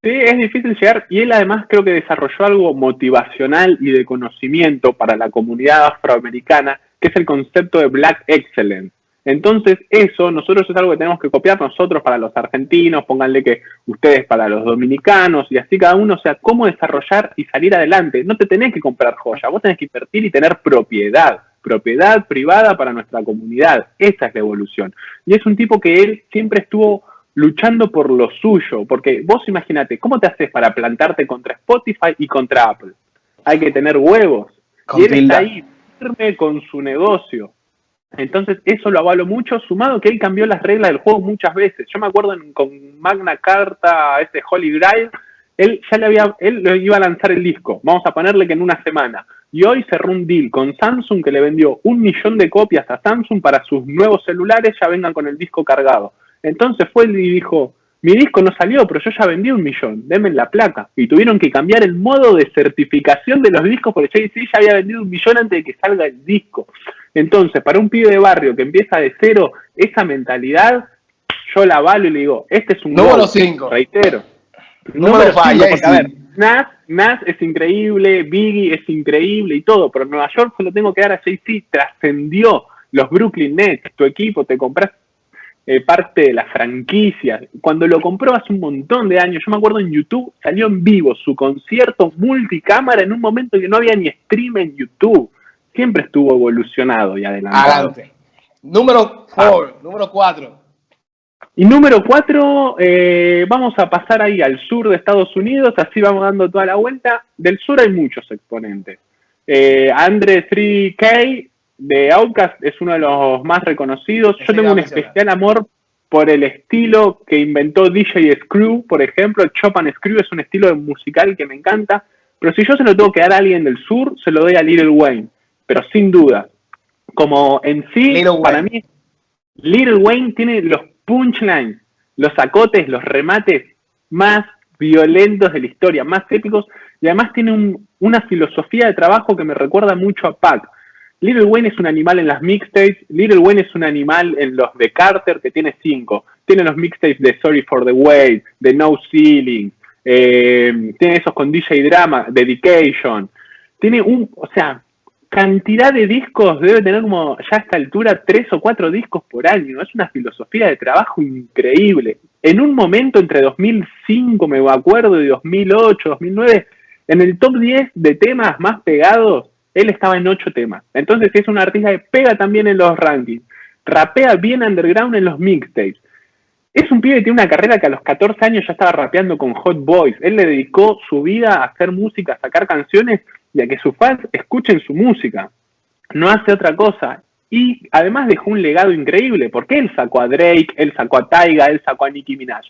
Sí, es difícil llegar y él además creo que desarrolló algo motivacional y de conocimiento para la comunidad afroamericana, que es el concepto de Black Excellence. Entonces, eso nosotros es algo que tenemos que copiar nosotros para los argentinos, pónganle que ustedes para los dominicanos y así cada uno, o sea, cómo desarrollar y salir adelante. No te tenés que comprar joya, vos tenés que invertir y tener propiedad, propiedad privada para nuestra comunidad. Esa es la evolución. Y es un tipo que él siempre estuvo luchando por lo suyo, porque vos imagínate, ¿cómo te haces para plantarte contra Spotify y contra Apple? Hay que tener huevos. y él está ahí firme con su negocio. Entonces, eso lo avalo mucho, sumado que él cambió las reglas del juego muchas veces. Yo me acuerdo con Magna Carta, este Holy Grail, él ya le había, él le iba a lanzar el disco. Vamos a ponerle que en una semana. Y hoy cerró un deal con Samsung que le vendió un millón de copias a Samsung para sus nuevos celulares ya vengan con el disco cargado. Entonces fue y dijo, mi disco no salió, pero yo ya vendí un millón, denme la placa. Y tuvieron que cambiar el modo de certificación de los discos porque jay ya había vendido un millón antes de que salga el disco. Entonces, para un pibe de barrio que empieza de cero, esa mentalidad, yo la avalo y le digo, este es un número 5. Reitero. Número 5, a ver, Nas, Nas es increíble, Biggie es increíble y todo, pero en Nueva York se lo tengo que dar a Jay-Z, trascendió los Brooklyn Nets, tu equipo, te compras eh, parte de la franquicia. Cuando lo compró hace un montón de años, yo me acuerdo en YouTube, salió en vivo su concierto multicámara en un momento que no había ni stream en YouTube. Siempre estuvo evolucionado y adelantado. Número 4, ah. número 4. Y número 4, eh, vamos a pasar ahí al sur de Estados Unidos, así vamos dando toda la vuelta. Del sur hay muchos exponentes. Eh, Andre 3K de Outcast es uno de los más reconocidos. Yo tengo un especial amor por el estilo que inventó DJ Screw, por ejemplo. Chopin Screw es un estilo musical que me encanta. Pero si yo se lo tengo que dar a alguien del sur, se lo doy a Little Wayne. Pero sin duda. Como en sí, para mí, Little Wayne tiene los punchlines, los acotes, los remates más violentos de la historia, más épicos. Y además tiene una filosofía de trabajo que me recuerda mucho a Pac Little Wayne es un animal en las mixtapes, Little Wayne es un animal en los de Carter que tiene cinco. Tiene los mixtapes de Sorry for the Wait, de No Ceiling, eh, tiene esos con DJ Drama, Dedication. Tiene un, o sea, cantidad de discos, debe tener como ya a esta altura tres o cuatro discos por año. Es una filosofía de trabajo increíble. En un momento entre 2005, me acuerdo, y 2008, 2009, En el top 10 de temas más pegados, él estaba en 8 temas. Entonces es un artista que pega también en los rankings. Rapea bien underground en los mixtapes. Es un pibe que tiene una carrera que a los 14 años ya estaba rapeando con Hot Boys. Él le dedicó su vida a hacer música, a sacar canciones y a que sus fans escuchen su música. No hace otra cosa. Y además dejó un legado increíble, porque él sacó a Drake, él sacó a Taiga, él sacó a Nicki Minaj.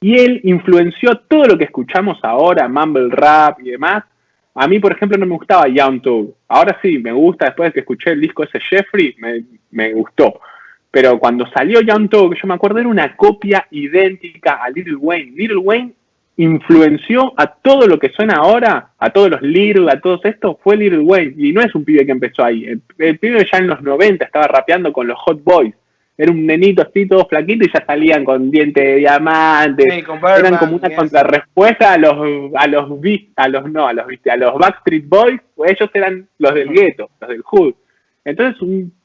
Y él influenció todo lo que escuchamos ahora, mumble rap y demás. A mí, por ejemplo, no me gustaba Young Thug. Ahora sí, me gusta, después de que escuché el disco ese Jeffrey, me, me gustó. Pero cuando salió Young Thug, yo me acuerdo, era una copia idéntica a Little Wayne. Little Wayne influenció a todo lo que suena ahora, a todos los Little, a todos estos, fue Little Wayne. Y no es un pibe que empezó ahí. El, pibe ya en los 90 estaba rapeando con los Hot Boys. Era un nenito así, todo flaquito, y ya salían con dientes de diamante. Eran como una contrarrespuesta a los, a los, a los, no, a los, a los Backstreet Boys, pues ellos eran los del gueto, los del hood. Entonces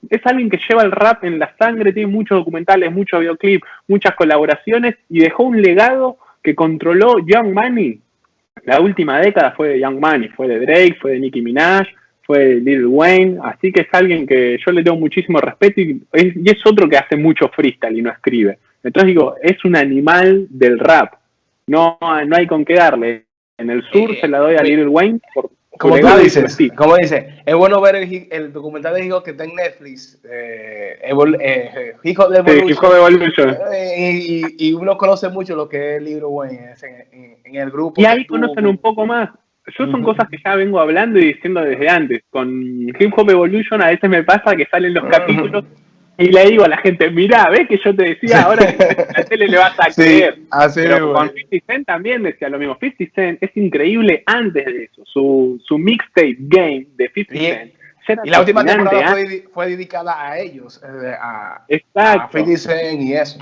es alguien que lleva el rap en la sangre, tiene muchos documentales, muchos videoclips, muchas colaboraciones y dejó un legado que controló Young Money. La última década fue de Young Money, fue de Drake, fue de Nicki Minaj, fue Lil Wayne, así que es alguien que yo le tengo muchísimo respeto y es, otro que hace mucho freestyle y no escribe. Entonces digo, es un animal del rap, no, no hay con qué darle. En el sur eh, se la doy a Lil Wayne por, como tú dices, como dice, es bueno ver el, documental de Hijo que está en Netflix, eh, eh Hijo de Evolution, eh, y, uno conoce mucho lo que es el libro Wayne en, en, el grupo. Y ahí conocen un poco más. Yo son cosas que ya vengo hablando y diciendo desde antes. Con Hip Hop Evolution a veces me pasa que salen los capítulos y le digo a la gente, mirá, ves que yo te decía ahora que la tele le vas a creer. Pero con 50 Cent también decía lo mismo. 50 Cent es increíble antes de eso. Su, su mixtape game de 50 Cent. Y la última temporada fue, fue, dedicada a ellos, eh, a, a 50 Cent y eso.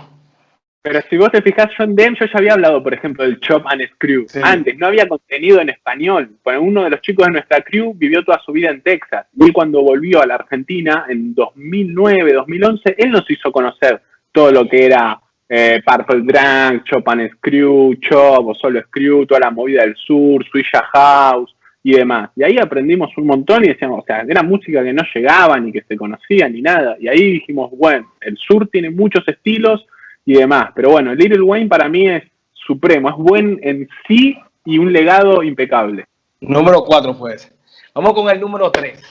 Pero si vos te fijas, John Dem, yo ya había hablado, por ejemplo, del Chop and Screw. Antes no había contenido en español. Pues uno de los chicos de nuestra crew vivió toda su vida en Texas. Y cuando volvió a la Argentina en 2009, 2011, él nos hizo conocer todo lo que era eh, Purple Drunk, Chop and Screw, Chop o solo Screw, toda la movida del sur, Suisha House y demás. Y ahí aprendimos un montón y decíamos, o sea, era música que no llegaba ni que se conocía ni nada. Y ahí dijimos, bueno, el sur tiene muchos estilos y demás. Pero bueno, Little Wayne para mí es supremo, es buen en sí y un legado impecable. Número 4 fue ese. Vamos con el número 3.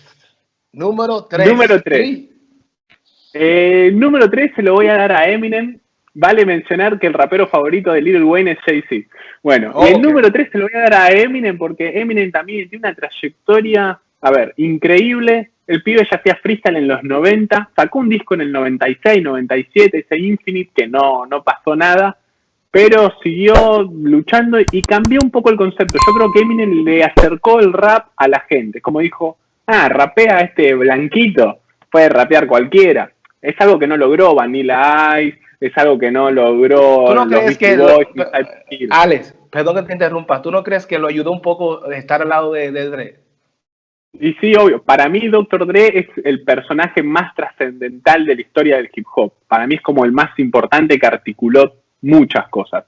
Número 3. Número 3. Eh, número 3 se lo voy a dar a Eminem. Vale mencionar que el rapero favorito de Little Wayne es Jay-Z. Bueno, el número 3 se lo voy a dar a Eminem porque Eminem también tiene una trayectoria, a ver, increíble el pibe ya hacía freestyle en los 90, sacó un disco en el 96, 97, ese Infinite, que no, no pasó nada, pero siguió luchando y cambió un poco el concepto. Yo creo que Eminem le acercó el rap a la gente, como dijo, ah, rapea este blanquito, puede rapear cualquiera. Es algo que no logró Vanilla Ice, es algo que no logró ¿Tú no crees que Alex, perdón que te interrumpa, ¿tú no crees que lo ayudó un poco estar al lado de, de Dre? Y sí, obvio. Para mí, Dr. Dre es el personaje más trascendental de la historia del hip hop. Para mí es como el más importante que articuló muchas cosas.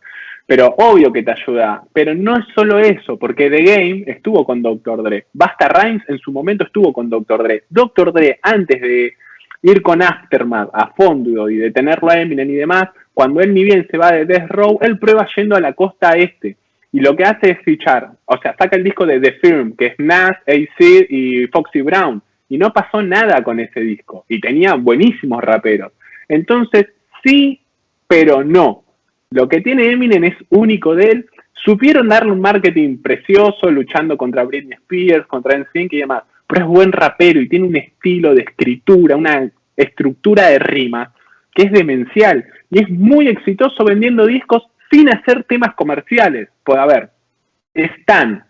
Pero obvio que te ayuda. Pero no es solo eso, porque The Game estuvo con Dr. Dre. Basta Rhymes en su momento estuvo con Dr. Dre. Dr. Dre, antes de ir con Aftermath a fondo y de tenerlo a Eminem y demás, cuando él ni bien se va de Death Row, él prueba yendo a la costa este y lo que hace es fichar, o sea, saca el disco de The Firm, que es Nas, AC y Foxy Brown, y no pasó nada con ese disco, y tenía buenísimos raperos. Entonces, sí, pero no. Lo que tiene Eminem es único de él. Supieron darle un marketing precioso, luchando contra Britney Spears, contra NSYNC y demás, pero es buen rapero y tiene un estilo de escritura, una estructura de rima que es demencial y es muy exitoso vendiendo discos sin hacer temas comerciales. A ver, Stan,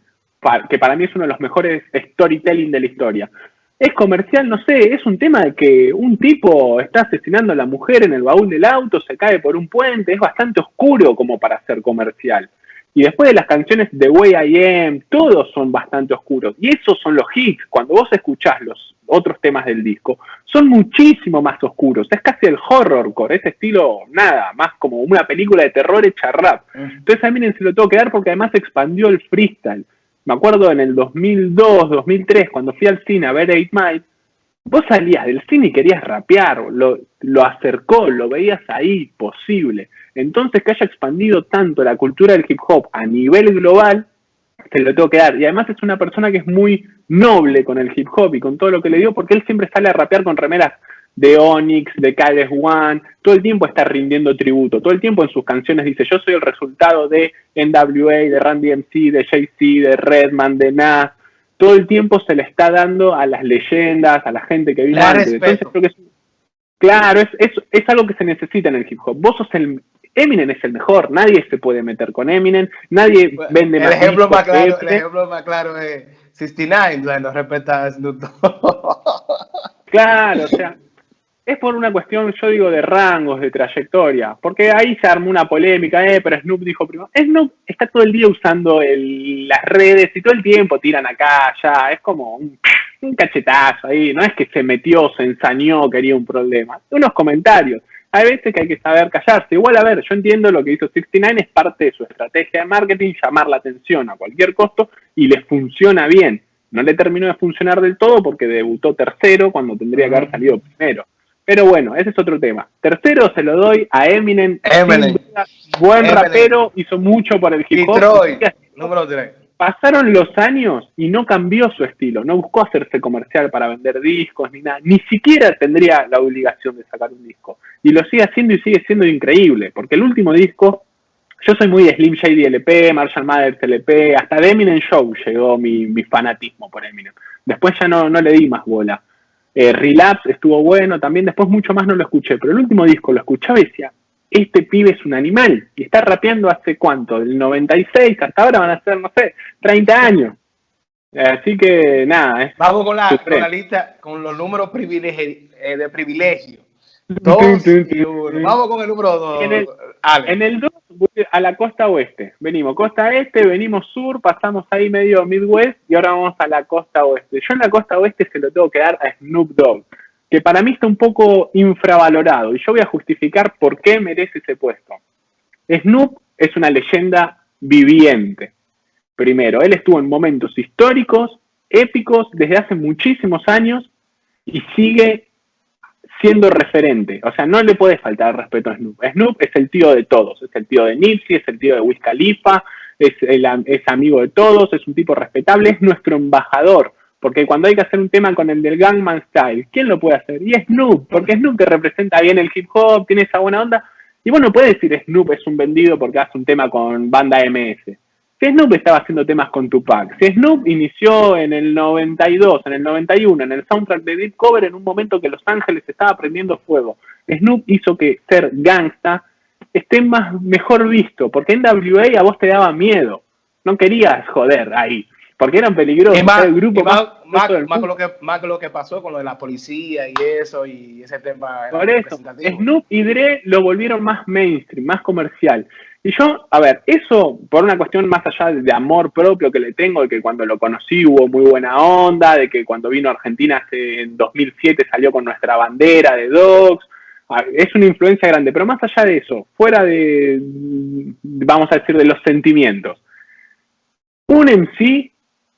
que para mí es uno de los mejores storytelling de la historia. Es comercial, no sé, es un tema de que un tipo está asesinando a la mujer en el baúl del auto, se cae por un puente, es bastante oscuro como para ser comercial. Y después de las canciones de Way I Am, todos son bastante oscuros. Y esos son los hits. Cuando vos escuchás los otros temas del disco, son muchísimo más oscuros. Es casi el horrorcore, ese estilo, nada, más como una película de terror hecha rap. Entonces a Eminem se lo tengo que dar porque además expandió el freestyle. me acuerdo en el 2002, 2003, cuando fui al cine a ver 8 Mile, vos salías del cine y querías rapear, lo, lo acercó, lo veías ahí, posible. Entonces que haya expandido tanto la cultura del hip hop a nivel global, se lo tengo que dar. Y además es una persona que es muy noble con el hip hop y con todo lo que le dio, porque él siempre sale a rapear con remeras de Onyx, de KS One, todo el tiempo está rindiendo tributo, todo el tiempo en sus canciones dice, yo soy el resultado de NWA, de Randy MC, de Jay-Z, de Redman, de Nas, todo el tiempo se le está dando a las leyendas, a la gente que vino antes. Entonces creo que es, claro, es, es, algo que se necesita en el hip hop. Vos sos el, Eminem es el mejor, nadie se puede meter con Eminem, nadie vende el ejemplo más claro, El ejemplo más claro es 69, no respeta a Snoop Claro, o sea, es por una cuestión, yo digo, de rangos, de trayectoria, porque ahí se armó una polémica, eh, pero Snoop dijo primero, Snoop está todo el día usando las redes y todo el tiempo tiran acá, allá, es como un, cachetazo ahí, no es que se metió, se ensañó, quería un problema, unos comentarios. Hay veces que hay que saber callarse. Igual, a ver, yo entiendo lo que hizo 69, es parte de su estrategia de marketing, llamar la atención a cualquier costo y le funciona bien. No le terminó de funcionar del todo porque debutó tercero cuando tendría que haber salido primero. Pero bueno, ese es otro tema. Tercero se lo doy a Eminem. Eminem. Buen rapero, hizo mucho por el hip hop. número 3. Pasaron los años y no cambió su estilo, no buscó hacerse comercial para vender discos ni nada, ni siquiera tendría la obligación de sacar un disco. Y lo sigue haciendo y sigue siendo increíble, porque el último disco, yo soy muy de Slim Shady LP, Marshall Mathers LP, hasta de Eminem Show llegó mi, mi fanatismo por Eminem. Después ya no, no le di más bola. Eh, Relapse estuvo bueno, también después mucho más no lo escuché, pero el último disco lo escuchaba y decía, este pibe es un animal y está rapeando hace cuánto, del 96 hasta ahora van a ser, no sé, 30 años. Así que nada. Vamos con la, con la lista, con los números eh, de privilegio. Vamos con el número 2. En el 2 a la costa oeste. Venimos costa este, venimos sur, pasamos ahí medio Midwest y ahora vamos a la costa oeste. Yo en la costa oeste se lo tengo que dar a Snoop Dogg, que para mí está un poco infravalorado y yo voy a justificar por qué merece ese puesto. Snoop es una leyenda viviente. Primero, él estuvo en momentos históricos, épicos, desde hace muchísimos años y sigue siendo referente. O sea, no le puede faltar respeto a Snoop. Snoop es el tío de todos. Es el tío de Nipsey, es el tío de Wiz es, es amigo de todos, es un tipo respetable, es nuestro embajador. Porque cuando hay que hacer un tema con el del Gangman Style, ¿quién lo puede hacer? Y Snoop, porque Snoop que representa bien el hip hop, tiene esa buena onda. Y bueno, puede decir Snoop es un vendido porque hace un tema con banda MS. Si Snoop estaba haciendo temas con Tupac, si Snoop inició en el 92, en el 91, en el soundtrack de Deep Cover, en un momento que Los Ángeles estaba prendiendo fuego, Snoop hizo que ser gangsta esté más, mejor visto, porque en WA a vos te daba miedo, no querías joder ahí, porque eran peligrosos, más, el grupo más, más, con lo que, más lo que pasó con lo de la policía y eso, y ese tema. Por eso, Snoop y Dre lo volvieron más mainstream, más comercial. Y yo, a ver, eso por una cuestión más allá de amor propio que le tengo, de que cuando lo conocí hubo muy buena onda, de que cuando vino a Argentina en 2007 salió con nuestra bandera de Dogs, es una influencia grande, pero más allá de eso, fuera de, vamos a decir, de los sentimientos, un en sí,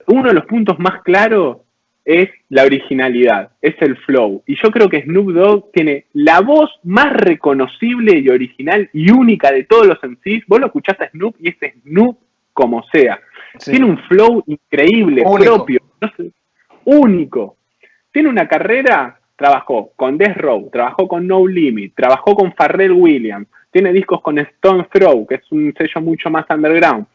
uno de los puntos más claros es la originalidad, es el flow. Y yo creo que Snoop Dogg tiene la voz más reconocible y original y única de todos los MCs. Vos lo escuchaste a Snoop y es Snoop como sea. Tiene un flow increíble, propio, único. Tiene una carrera, trabajó con Death Row, trabajó con No Limit, trabajó con Pharrell Williams, tiene discos con Stone Throw, que es un sello mucho más underground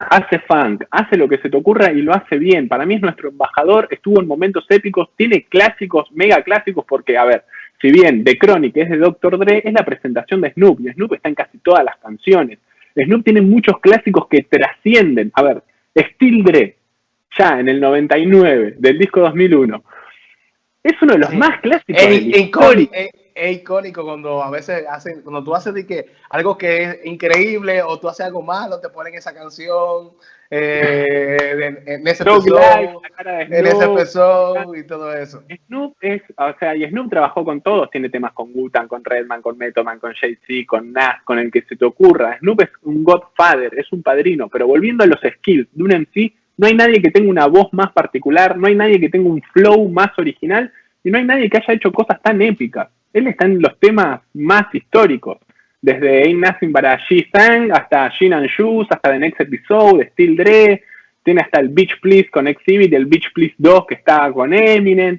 hace funk, hace lo que se te ocurra y lo hace bien. Para mí es nuestro embajador, estuvo en momentos épicos, tiene clásicos, mega clásicos, porque, a ver, si bien The Chronic es de Dr. Dre, es la presentación de Snoop, y Snoop está en casi todas las canciones. Snoop tiene muchos clásicos que trascienden. A ver, Steel Dre, ya en el 99, del disco 2001, es uno de los más clásicos de es icónico cuando a veces hacen, cuando tú haces de que algo que es increíble o tú haces algo malo, te ponen esa canción eh, en, ese episodio, en ese y todo eso. Snoop es, o sea, y Snoop trabajó con todos, tiene temas con Gutan, con Redman, con Metoman, con Jay-Z, con Nas, con el que se te ocurra. Snoop es un godfather, es un padrino, pero volviendo a los skills de un MC, no hay nadie que tenga una voz más particular, no hay nadie que tenga un flow más original y no hay nadie que haya hecho cosas tan épicas. Él está en los temas más históricos, desde Ain't Nothing But a G-Sang hasta Gin and Shoes, hasta The Next Episode, Still Dre, tiene hasta el Beach Please con Exhibit, el Beach Please 2 que está con Eminem.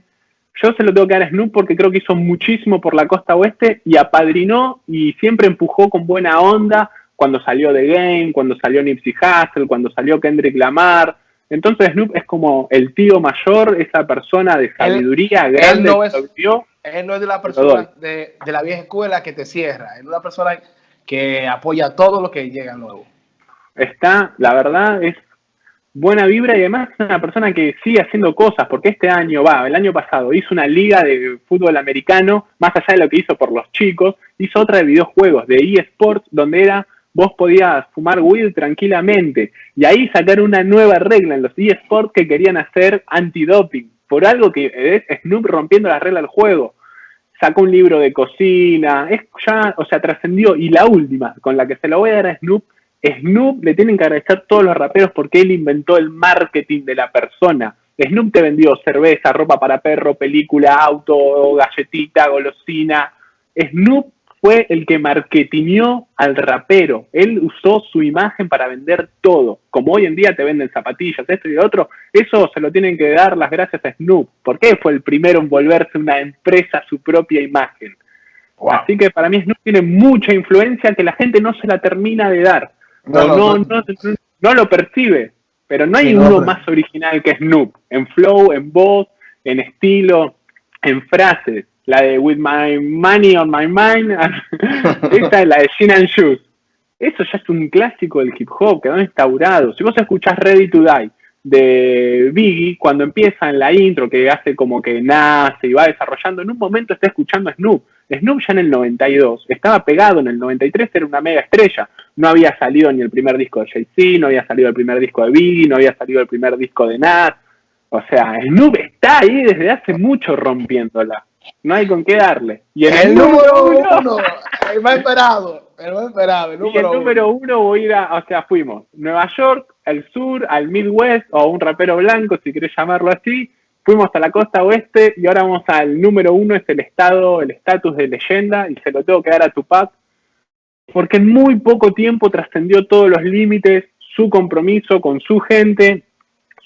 Yo se lo tengo que dar a Snoop porque creo que hizo muchísimo por la costa oeste y apadrinó y siempre empujó con buena onda cuando salió The Game, cuando salió Nipsey Hussle, cuando salió Kendrick Lamar, entonces Snoop es como el tío mayor, esa persona de sabiduría grande. Él no, es, él no es de la persona de, la vieja escuela que te cierra, es una persona que apoya todo lo que llega nuevo. Está, la verdad, es buena vibra y además es una persona que sigue haciendo cosas, porque este año, va, el año pasado hizo una liga de fútbol americano, más allá de lo que hizo por los chicos, hizo otra de videojuegos, de eSports, donde era vos podías fumar weed tranquilamente. Y ahí sacar una nueva regla en los eSports que querían hacer antidoping, por algo que es Snoop rompiendo la regla del juego. Sacó un libro de cocina, es ya, o sea, trascendió. Y la última, con la que se lo voy a dar a Snoop, Snoop le tienen que agradecer todos los raperos porque él inventó el marketing de la persona. Snoop te vendió cerveza, ropa para perro, película, auto, galletita, golosina. Snoop fue el que marketineó al rapero. Él usó su imagen para vender todo. Como hoy en día te venden zapatillas, esto y lo otro, eso se lo tienen que dar las gracias a Snoop. ¿Por qué fue el primero en volverse una empresa a su propia imagen? Así que para mí Snoop tiene mucha influencia que la gente no se la termina de dar. No, no, lo percibe. Pero no hay uno más original que Snoop. En flow, en voz, en estilo, en frases la de With My Money on My Mind, esta es la de Gin and Shoes. Eso ya es un clásico del hip hop, quedó instaurado. Si vos escuchás Ready to Die de Biggie, cuando empieza en la intro, que hace como que nace y va desarrollando, en un momento está escuchando Snoop. Snoop ya en el 92, estaba pegado en el 93, era una mega estrella. No había salido ni el primer disco de Jay-Z, no había salido el primer disco de Biggie, no había salido el primer disco de Nas. O sea, Snoop está ahí desde hace mucho rompiéndola. No hay con qué darle. Y en el, número uno, el más esperado, el más esperado, el número, y el número uno. voy a ir a, o sea, fuimos Nueva York, al sur, al Midwest, o un rapero blanco, si querés llamarlo así, fuimos a la costa oeste y ahora vamos al número uno, es el estado, el estatus de leyenda, y se lo tengo que dar a Tupac, porque en muy poco tiempo trascendió todos los límites, su compromiso con su gente,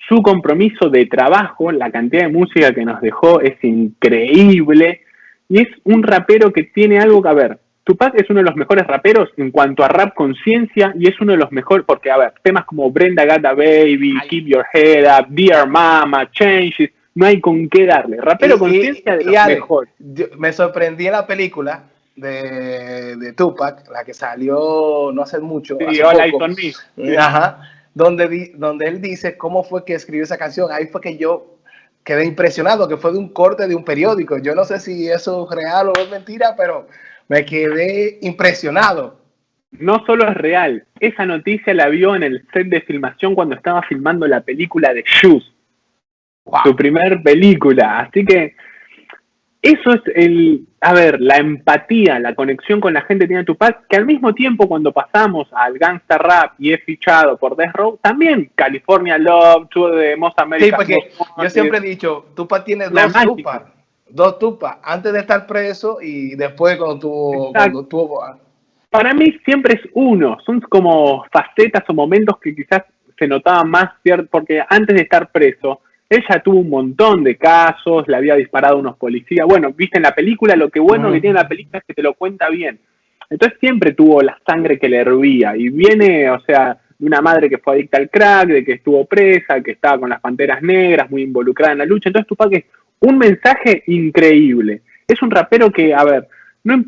su compromiso de trabajo, la cantidad de música que nos dejó es increíble. Y es un rapero que tiene algo que ver. Tupac es uno de los mejores raperos en cuanto a rap conciencia y es uno de los mejores, porque, a ver, temas como Brenda Gata Baby, Keep Your Head Up, Dear Mama, Changes, no hay con qué darle. Rapero conciencia de los mejores. Me sorprendí en la película de, de, Tupac, la que salió no hace mucho. Sí, Hola, Me. Ajá donde, donde él dice cómo fue que escribió esa canción. Ahí fue que yo quedé impresionado, que fue de un corte de un periódico. Yo no sé si eso es real o es mentira, pero me quedé impresionado. No solo es real, esa noticia la vio en el set de filmación cuando estaba filmando la película de Shoes, su primer película. Así que eso es el, a ver, la empatía, la conexión con la gente tiene Tupac, que al mismo tiempo cuando pasamos al gangsta rap y es fichado por Death Row, también California Love, tuvo de Most American. Sí, porque yo siempre he dicho, Tupac tiene dos Tupac, dos Tupac, antes de estar preso y después cuando tuvo, cuando tuvo... Para mí siempre es uno, son como facetas o momentos que quizás se notaban más, porque antes de estar preso, ella tuvo un montón de casos, le había disparado a unos policías. Bueno, viste en la película, lo que bueno que tiene la película es que te lo cuenta bien. Entonces siempre tuvo la sangre que le hervía. Y viene, o sea, de una madre que fue adicta al crack, de que estuvo presa, que estaba con las panteras negras, muy involucrada en la lucha. Entonces Tupac es un mensaje increíble. Es un rapero que, a ver, no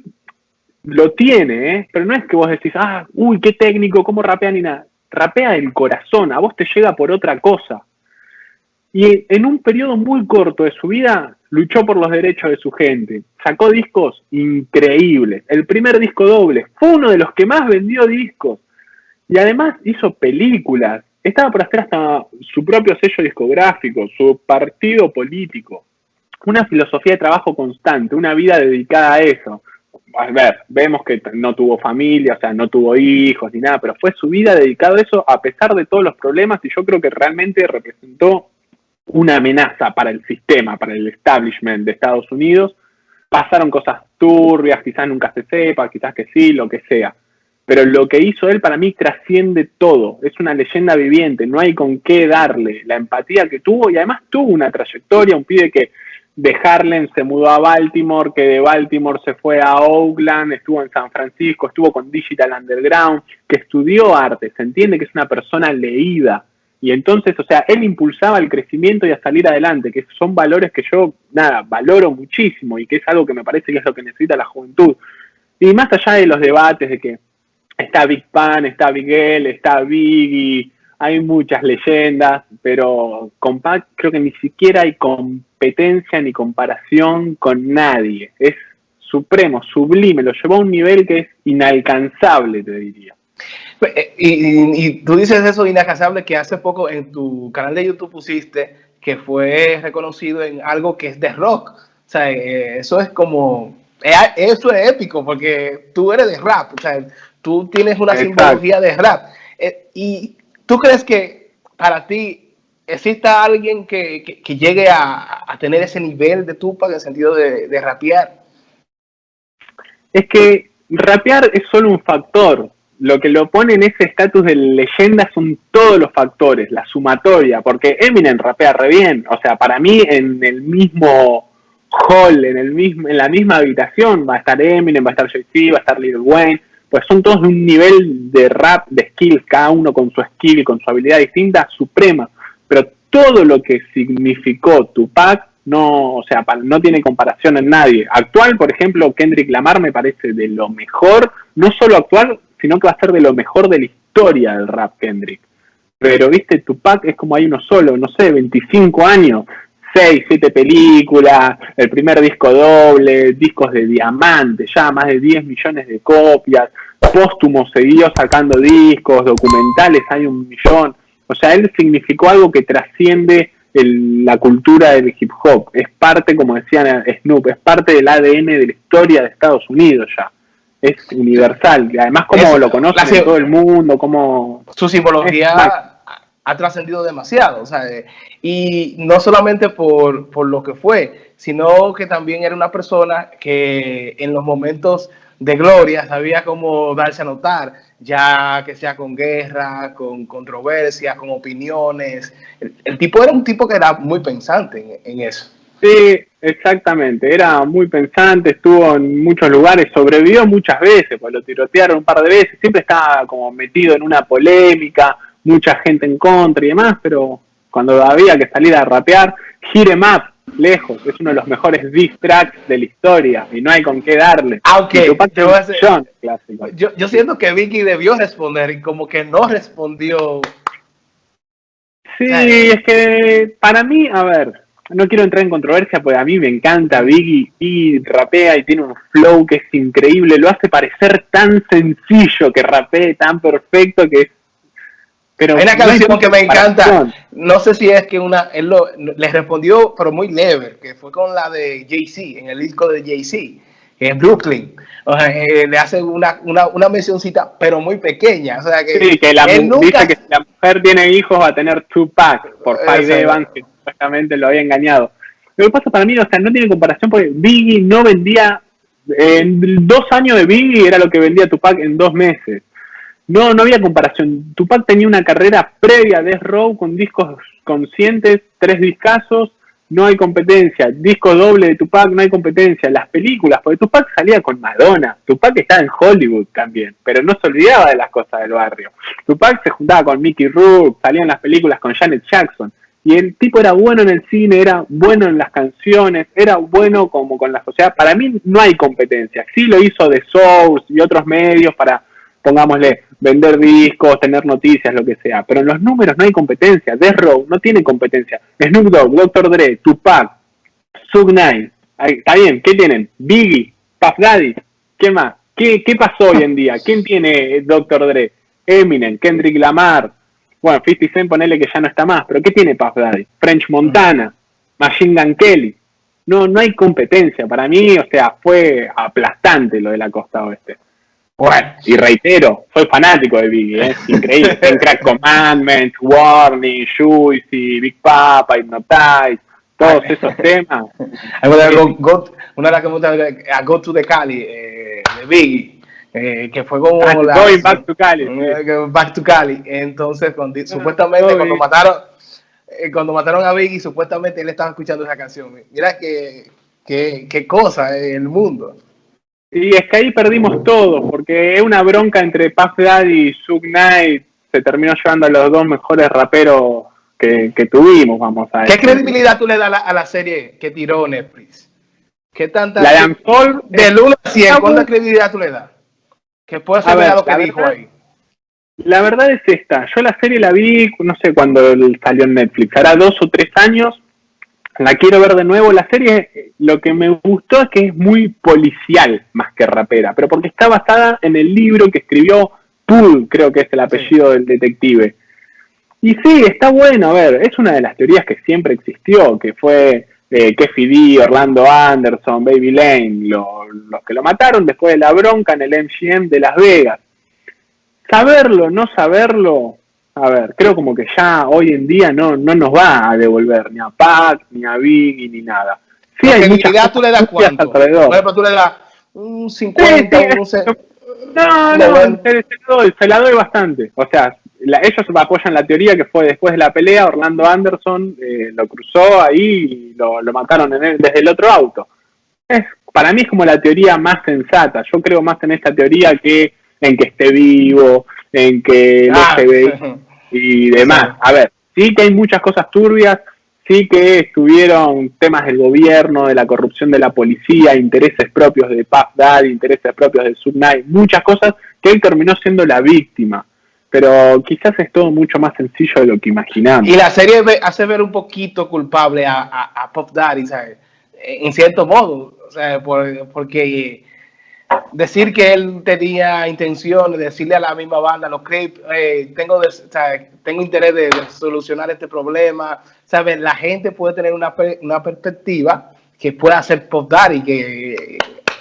lo tiene, ¿eh? pero no es que vos decís, ah, uy, qué técnico, cómo rapea ni nada. Rapea el corazón, a vos te llega por otra cosa. Y en un periodo muy corto de su vida luchó por los derechos de su gente. Sacó discos increíbles. El primer disco doble fue uno de los que más vendió discos. Y además hizo películas. Estaba por hacer hasta su propio sello discográfico, su partido político. Una filosofía de trabajo constante, una vida dedicada a eso. a ver, vemos que no tuvo familia, o sea, no tuvo hijos ni nada, pero fue su vida dedicado a eso a pesar de todos los problemas y yo creo que realmente representó una amenaza para el sistema, para el establishment de Estados Unidos. Pasaron cosas turbias, quizás nunca se sepa, quizás que sí, lo que sea. Pero lo que hizo él para mí trasciende todo, es una leyenda viviente, no hay con qué darle la empatía que tuvo y además tuvo una trayectoria, un pibe que de Harlem se mudó a Baltimore, que de Baltimore se fue a Oakland, estuvo en San Francisco, estuvo con Digital Underground, que estudió arte, se entiende que es una persona leída. Y entonces, o sea, él impulsaba el crecimiento y a salir adelante, que son valores que yo, nada, valoro muchísimo y que es algo que me parece que es lo que necesita la juventud. Y más allá de los debates de que está Big Pan, está Big L, está Biggie, hay muchas leyendas, pero con creo que ni siquiera hay competencia ni comparación con nadie. Es supremo, sublime, lo llevó a un nivel que es inalcanzable, te diría. Eh, y, tú dices eso inalcanzable que hace poco en tu canal de YouTube pusiste que fue reconocido en algo que es de rock. O sea, eh, eso es como, eh, eso es épico porque tú eres de rap, o sea, tú tienes una simbología de rap. y ¿Tú crees que para ti exista alguien que, llegue a, tener ese nivel de Tupac en el sentido de, rapear? Es que rapear es solo un factor. Lo que lo pone en ese estatus de leyenda son todos los factores, la sumatoria, porque Eminem rapea re bien. O sea, para mí en el mismo hall, en, el mismo, en la misma habitación, va a estar Eminem, va a estar Jay-Z, va a estar Lil Wayne, pues son todos de un nivel de rap, de skills, cada uno con su skill con su habilidad distinta, suprema. Pero todo lo que significó Tupac no, o sea, no tiene comparación en nadie. Actual, por ejemplo, Kendrick Lamar me parece de lo mejor, no solo actual, sino que va a ser de lo mejor de la historia del rap Kendrick. Pero, viste, Tupac es como hay uno solo, no sé, 25 años, 6, 7 películas, el primer disco doble, discos de diamante, ya más de 10 millones de copias, póstumo siguió sacando discos, documentales, hay un millón. O sea, él significó algo que trasciende la cultura del hip hop. Es parte, como decían Snoop, es parte del ADN de la historia de Estados Unidos ya. Es universal. Y además, como lo conoce todo el mundo, como... Su simbología ha trascendido demasiado, sea, y no solamente por, por, lo que fue, sino que también era una persona que en los momentos de gloria sabía cómo darse a notar, ya que sea con guerra, con controversias, con opiniones. El, tipo era un tipo que era muy pensante en, en, eso. Sí, exactamente, era muy pensante, estuvo en muchos lugares, sobrevivió muchas veces, pues lo tirotearon un par de veces, siempre estaba como metido en una polémica, mucha gente en contra y demás, pero cuando había que salir a rapear, Gire Map, lejos, es uno de los mejores diss tracks de la historia y no hay con qué darle. Aunque yo, yo, siento que Vicky debió responder y como que no respondió. Sí, es que para mí, a ver, no quiero entrar en controversia porque a mí me encanta Biggie, y rapea y tiene un flow que es increíble, lo hace parecer tan sencillo que rapee tan perfecto que es pero Hay una canción que me encanta. No sé si es que una. Él lo, le respondió, pero muy leve, que fue con la de Jay-Z, en el disco de Jay-Z, en Brooklyn. O sea, eh, le hace una, una, una, mencioncita, pero muy pequeña. O sea, que sí, que la dice que si la mujer tiene hijos va a tener Tupac por Five Evans, que supuestamente lo había engañado. Lo que pasa para mí, o sea, no tiene comparación porque Biggie no vendía. En dos años de Biggie era lo que vendía Tupac en dos meses. No, no había comparación. Tupac tenía una carrera previa a Death Row con discos conscientes, tres discazos, no hay competencia. Disco doble de Tupac, no hay competencia. Las películas, porque Tupac salía con Madonna. Tupac estaba en Hollywood también, pero no se olvidaba de las cosas del barrio. Tupac se juntaba con Mickey Rourke, salía en las películas con Janet Jackson. Y el tipo era bueno en el cine, era bueno en las canciones, era bueno como con la sociedad. Para mí no hay competencia. Sí lo hizo The Source y otros medios para pongámosle, vender discos, tener noticias, lo que sea. Pero en los números no hay competencia. Death Row no tiene competencia. Snoop Dogg, Dr. Dre, Tupac, Sug Knight. Está bien, ¿qué tienen? Biggie, Puff Daddy. ¿Qué más? ¿Qué, ¿Qué pasó hoy en día? ¿Quién tiene Dr. Dre? Eminem, Kendrick Lamar. Bueno, 50 Cent ponele que ya no está más, pero ¿qué tiene Puff Daddy? French Montana, Machine Gun Kelly. no, no hay competencia. Para mí, o sea, fue aplastante lo de la costa oeste. Bueno, y reitero, soy fanático de Biggie, ¿eh? es increíble. en Crack Commandments, Warning, Juicy, Big Papa, Hypnotize, todos esos temas. una de las que me gusta, a Go to the Cali, eh, de Biggie. Eh, que fue como ah, la, going back to Cali back to Cali entonces cuando, supuestamente cuando mataron cuando mataron a Biggie supuestamente él estaba escuchando esa canción mira qué qué, qué cosa el mundo y es que ahí perdimos todo, porque es una bronca entre Puff Daddy y Suge Knight se terminó llevando a los dos mejores raperos que, tuvimos, vamos a ver. ¿Qué credibilidad tú le das a la, serie que tiró Netflix? ¿Qué tanta... La de Del 1 a 100, ¿cuánta credibilidad tú le das? Que puede ser lo que dijo ahí. La verdad es esta, yo la serie la vi, no sé cuándo salió en Netflix, hará dos o tres años, la quiero ver de nuevo. La serie, lo que me gustó es que es muy policial más que rapera, pero porque está basada en el libro que escribió Poole, creo que es el apellido del detective. Y sí, está bueno, a ver, es una de las teorías que siempre existió, que fue eh, D, Orlando Anderson, Baby Lane, los que lo mataron después de la bronca en el MGM de Las Vegas. Saberlo, no saberlo, a ver, creo como que ya hoy en día no, no nos va a devolver ni a Pac, ni a Biggie, ni nada. Sí, hay muchas tú le das cuánto? Por ejemplo, tú le das un 50, un No, no, se, la doy bastante. O sea, ellos apoyan la teoría que fue después de la pelea, Orlando Anderson eh, lo cruzó ahí y lo, mataron desde el otro auto. Es, para mí es como la teoría más sensata. Yo creo más en esta teoría que en que esté vivo, en que no ah, se ve y demás. A ver, sí que hay muchas cosas turbias, sí que estuvieron temas del gobierno, de la corrupción de la policía, intereses propios de Puff Daddy, intereses propios de Subnight, muchas cosas que él terminó siendo la víctima. Pero quizás es todo mucho más sencillo de lo que imaginamos. Y la serie hace ver un poquito culpable a, a, Puff Daddy, ¿sabes? En cierto modo, o sea, porque decir que él tenía intención de decirle a la misma banda, los Crips, eh, tengo, tengo interés de, solucionar este problema, ¿sabes? La gente puede tener una, una perspectiva que pueda ser post y que,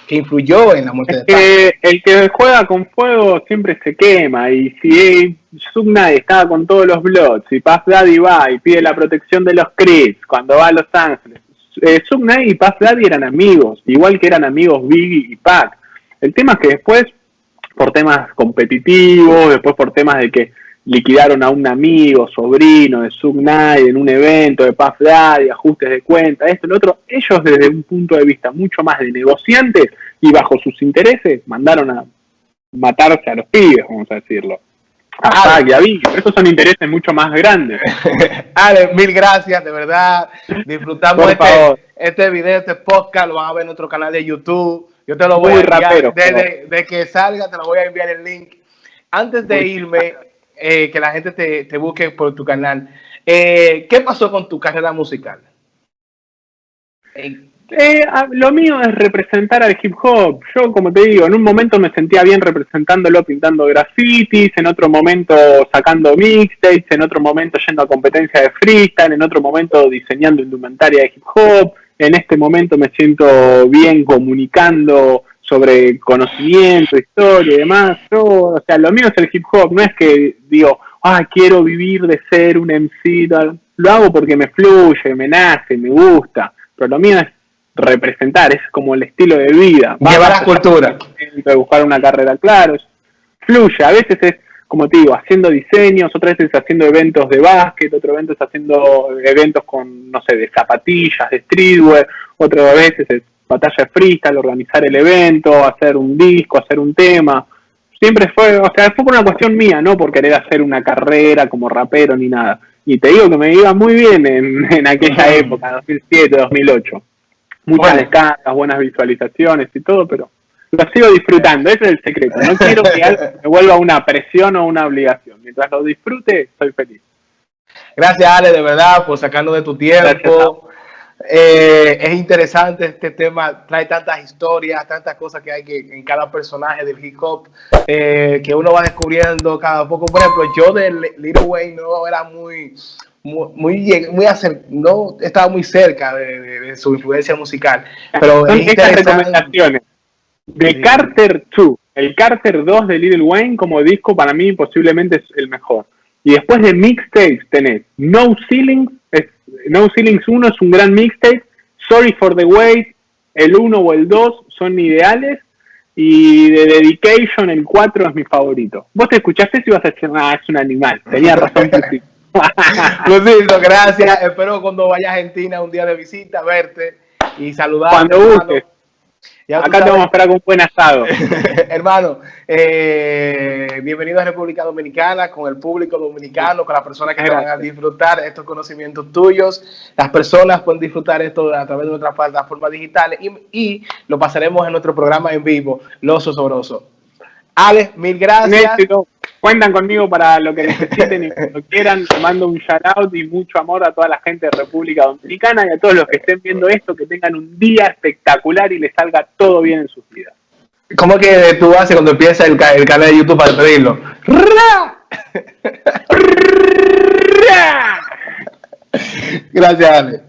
que influyó en la muerte de El que juega con fuego siempre se quema y si Sugnai estaba con todos los Bloods y Puff Daddy va y pide la protección de los Crips cuando va a Los Ángeles, eh, y Puff Daddy eran amigos, igual que eran amigos Biggie y Pac el tema es que después, por temas competitivos, después por temas de que liquidaron a un amigo, sobrino de Sug en un evento de Puff Daddy, ajustes de cuenta, esto, lo otro, ellos desde un punto de vista mucho más de negociantes y bajo sus intereses mandaron a matarse a los pibes, vamos a decirlo. A y a pero estos son intereses mucho más grandes. Ale, mil gracias, de verdad. Disfrutamos este, este video, este podcast, lo van a ver en nuestro canal de YouTube. Yo te lo voy a enviar, de, que salga te lo voy a enviar el link. Antes de irme, eh, que la gente te, busque por tu canal, eh, ¿qué pasó con tu carrera musical? Eh, lo mío es representar al hip hop. Yo, como te digo, en un momento me sentía bien representándolo pintando grafitis, en otro momento sacando mixtapes, en otro momento yendo a competencia de freestyle, en otro momento diseñando indumentaria de hip hop en este momento me siento bien comunicando sobre conocimiento, historia y demás. Yo, o sea, lo mío es el hip hop, no es que digo, ah, quiero vivir de ser un MC, lo hago porque me fluye, me nace, me gusta, pero lo mío es representar, es como el estilo de vida. Llevar la cultura. De buscar una carrera, claro, fluye, a veces es como te digo, haciendo diseños, otras veces haciendo eventos de básquet, otras veces haciendo eventos con, no sé, de zapatillas, de streetwear, otras veces es batalla de freestyle, organizar el evento, hacer un disco, hacer un tema. Siempre fue, o sea, fue por una cuestión mía, no por querer hacer una carrera como rapero ni nada. Y te digo que me iba muy bien en, aquella época, 2007, 2008. Muchas descargas, buenas visualizaciones y todo, pero lo sigo disfrutando, ese es el secreto. No quiero que me vuelva una presión o una obligación. Mientras lo disfrute, soy feliz. Gracias, Ale, de verdad, por sacarlo de tu tiempo. Eh, es interesante este tema, trae tantas historias, tantas cosas que hay que, en cada personaje del hip hop, eh, que uno va descubriendo cada poco. Por ejemplo, yo de Little Wayne no era muy muy, muy, no estaba muy cerca de, su influencia musical. Pero Son estas recomendaciones. De Carter 2, el Carter 2 de Little Wayne como disco para mí posiblemente es el mejor. Y después de mixtapes tenés No Ceilings, No Ceilings 1 es un gran mixtape, Sorry for the Wait, el 1 o el 2 son ideales, y de Dedication el 4 es mi favorito. Vos te escuchaste si vas a decir, ah, es un animal, tenía razón. Lucito, gracias. Espero cuando vaya a Argentina un día de visita, verte y saludarte. Cuando Acá te vamos a esperar con un buen asado. hermano, eh, bienvenido a República Dominicana, con el público dominicano, con las personas que van a disfrutar estos conocimientos tuyos. Las personas pueden disfrutar esto a través de nuestras plataformas digitales y, y lo pasaremos en nuestro programa en vivo, Los Osobrosos. Alex, mil gracias. Cuentan conmigo para lo que necesiten y cuando quieran. mando un shout out y mucho amor a toda la gente de República Dominicana y a todos los que estén viendo esto, que tengan un día espectacular y les salga todo bien en sus vidas. ¿Cómo que tú haces cuando empieza el, canal de YouTube para pedirlo? Gracias, Ale.